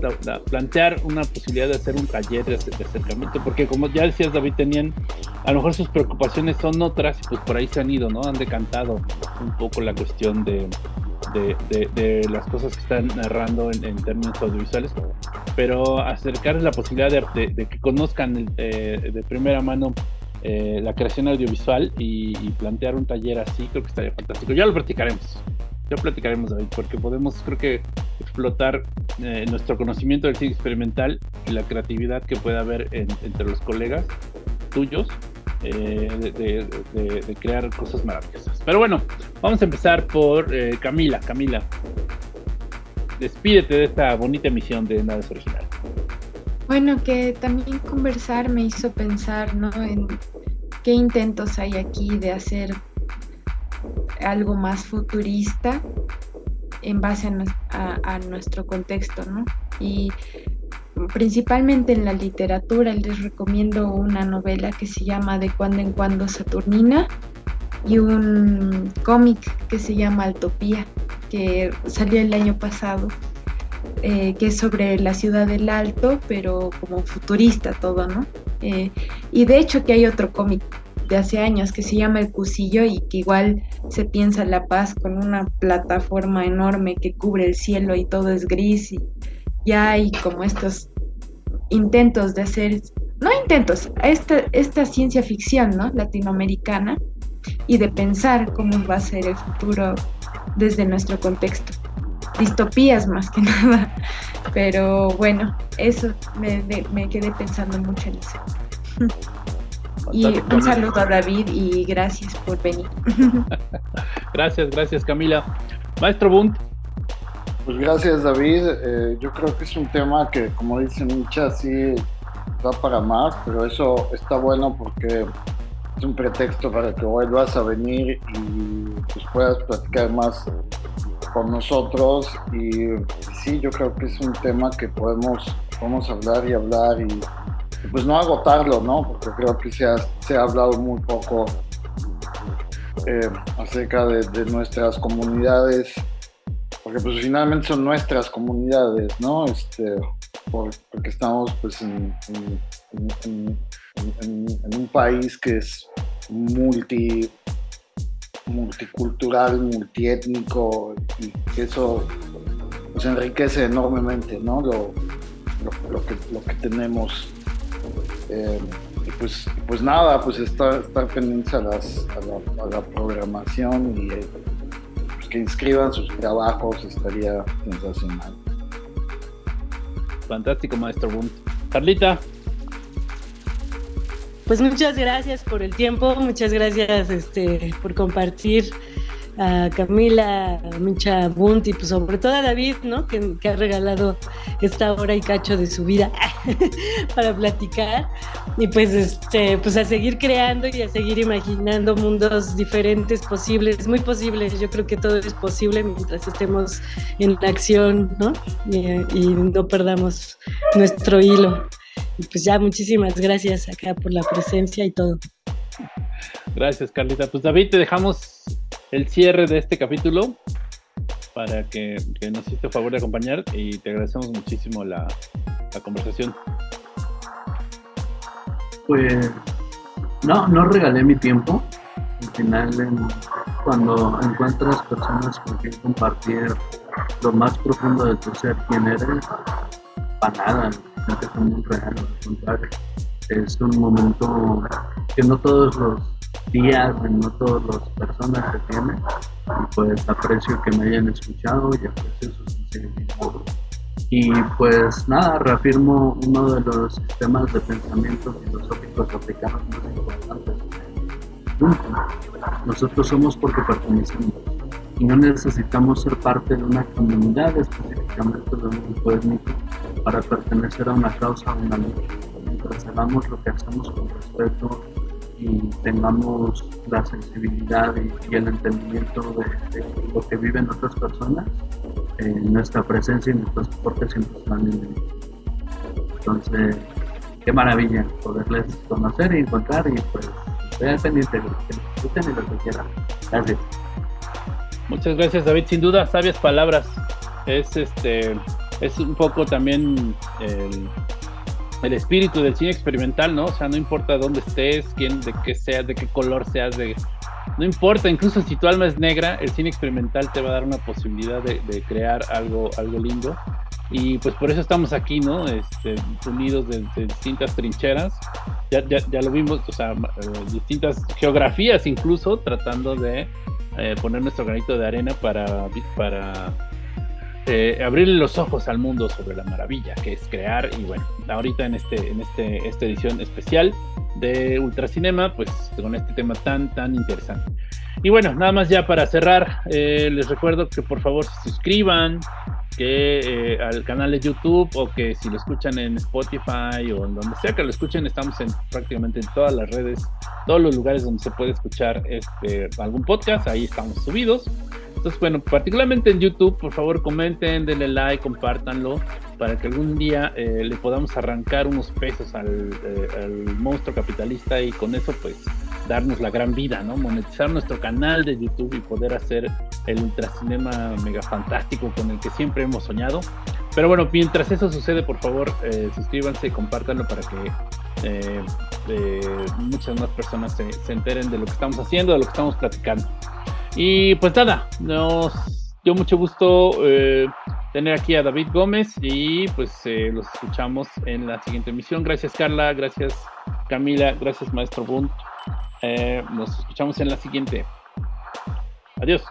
plantear una posibilidad de hacer un taller de, acercamiento, porque como ya decías David, tenían, a lo mejor sus preocupaciones son otras y pues por ahí se han ido, ¿no? Han decantado un poco la cuestión de, de, las cosas que están narrando en, términos audiovisuales, pero acercarles la posibilidad de, que conozcan eh, de primera mano eh, la creación audiovisual y, plantear un taller así, creo que estaría fantástico. Ya lo practicaremos, ya platicaremos, David, porque podemos, creo que, explotar eh, nuestro conocimiento del cine experimental y la creatividad que pueda haber entre los colegas tuyos eh, de, crear cosas maravillosas. Pero bueno, vamos a empezar por eh, Camila. Camila, despídete de esta bonita emisión de Nada es Original. Bueno, que también conversar me hizo pensar, ¿no? En qué intentos hay aquí de hacer algo más futurista en base a, nuestro contexto, ¿no? Y principalmente en la literatura les recomiendo una novela que se llama De cuando en cuando Saturnina y un cómic que se llama Altopía, que salió el año pasado, eh, que es sobre la ciudad del Alto, pero como futurista todo, ¿no? Eh, y de hecho que hay otro cómic de hace años que se llama El Cusillo y que igual se piensa La Paz con una plataforma enorme que cubre el cielo y todo es gris y ya hay como estos intentos de hacer, no intentos, esta, esta ciencia ficción, ¿no? Latinoamericana y de pensar cómo va a ser el futuro desde nuestro contexto. Distopías más que *laughs* nada. Pero bueno, eso me, me quedé pensando mucho en eso. *laughs* Y un saludo a David y gracias por venir. *laughs* gracias, gracias Camila. Maestro Bunt. Pues gracias David. Eh, yo creo que es un tema que, como dice Micha, sí va para más, pero eso está bueno porque es un pretexto para que vuelvas a venir y pues puedas platicar más con nosotros. Y sí, yo creo que es un tema que podemos, podemos hablar y hablar y pues no agotarlo, ¿no? Porque creo que se ha, se ha hablado muy poco eh, acerca de, nuestras comunidades, porque pues finalmente son nuestras comunidades, ¿no? Este, porque estamos pues en, un país que es multi multicultural, multiétnico y eso pues enriquece enormemente ¿no? lo, lo, que, lo que tenemos eh, pues, pues nada, pues estar, estar pendientes a, las, a, la, programación y eh, pues que inscriban sus trabajos estaría sensacional. Fantástico, maestro Boom. Carlita. Pues muchas gracias por el tiempo, muchas gracias este, por compartir a Camila, a Micha Bunt y pues sobre todo a David, ¿no? Que, ha regalado esta hora y cacho de su vida *laughs* para platicar. Y pues este, pues a seguir creando y a seguir imaginando mundos diferentes, posibles, muy posibles. Yo creo que todo es posible mientras estemos en acción, ¿no? y no perdamos nuestro hilo. Y pues ya muchísimas gracias acá por la presencia y todo. Gracias, Carlita. Pues David, te dejamos el cierre de este capítulo para que, nos hiciste favor de acompañar y te agradecemos muchísimo la, conversación. Pues no, no regalé mi tiempo. Al final, cuando encuentras personas con quien compartir lo más profundo de tu ser, quién eres, para nada, no te real, al contrario. Es un momento que no todos los días, todas las personas que tienen. Y pues aprecio que me hayan escuchado y aprecio su sensibilidad. Y pues nada, reafirmo uno de los sistemas de pensamiento filosóficos africanos más importantes. Nosotros somos porque pertenecemos y no necesitamos ser parte de una comunidad, específicamente de un grupo étnico, para pertenecer a una causa o una lucha. Mientras hagamos lo que hacemos con respeto y tengamos la sensibilidad y, el entendimiento de, lo que viven otras personas, eh, nuestra presencia y nuestro soporte siempre. Entonces, qué maravilla poderles conocer y encontrar y pues estoy al lo que necesiten y lo que quieran. Gracias. Muchas gracias David, sin duda sabias palabras. Es este es un poco también el el espíritu del cine experimental, ¿no? O sea, no importa dónde estés, quién, de qué seas, de qué color seas, de no importa, incluso si tu alma es negra, el cine experimental te va a dar una posibilidad de, crear algo, algo lindo. Y pues por eso estamos aquí, ¿no? Este, unidos de, distintas trincheras. Ya, ya, ya, lo vimos, o sea, eh, distintas geografías incluso, tratando de eh, poner nuestro granito de arena para, para eh, abrirle los ojos al mundo sobre la maravilla que es crear y bueno, ahorita en este en este esta edición especial de Ultracinema, pues con este tema tan tan interesante. Y bueno, nada más ya para cerrar, eh, les recuerdo que por favor se suscriban, que eh, al canal de YouTube o que si lo escuchan en Spotify o en donde sea que lo escuchen, estamos en prácticamente en todas las redes, todos los lugares donde se puede escuchar este algún podcast, ahí estamos subidos. Entonces, bueno, particularmente en YouTube, por favor comenten, denle like, compártanlo, para que algún día eh, le podamos arrancar unos pesos al, eh, al, monstruo capitalista y con eso pues darnos la gran vida, ¿no? Monetizar nuestro canal de YouTube y poder hacer el ultracinema mega fantástico con el que siempre hemos soñado. Pero bueno, mientras eso sucede, por favor, eh, suscríbanse y compártanlo para que eh, eh, muchas más personas se, se, enteren de lo que estamos haciendo, de lo que estamos platicando. Y pues nada, nos dio mucho gusto tener aquí a David Gómez y pues los escuchamos en la siguiente emisión. Gracias Carla, gracias Camila, gracias Maestro Bunt. nos escuchamos en la siguiente. Adiós.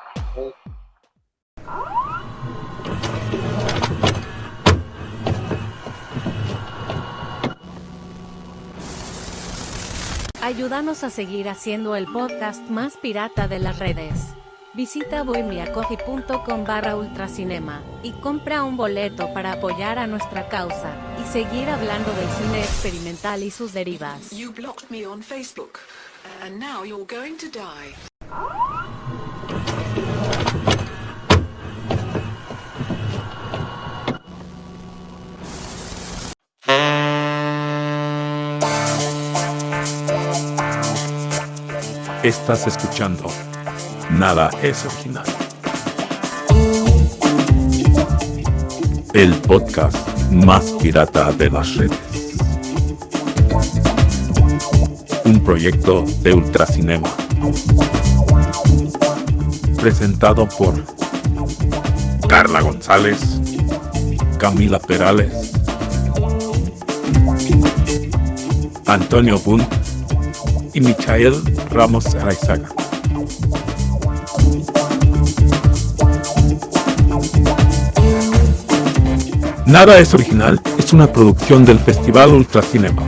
Ayúdanos a seguir haciendo el podcast más pirata de las redes. Visita bohemiacoffee.com barra ultracinema y compra un boleto para apoyar a nuestra causa y seguir hablando del cine experimental y sus derivas. You blocked me on Facebook, and now you're going to die. Estás escuchando Nada es original. El podcast más pirata de las redes. Un proyecto de Ultracinema. Presentado por Carla González, Camila Perales, Antonio Bunt y Michael Ramos Araizaga. Nada es original es una producción del Festival Ultracinema.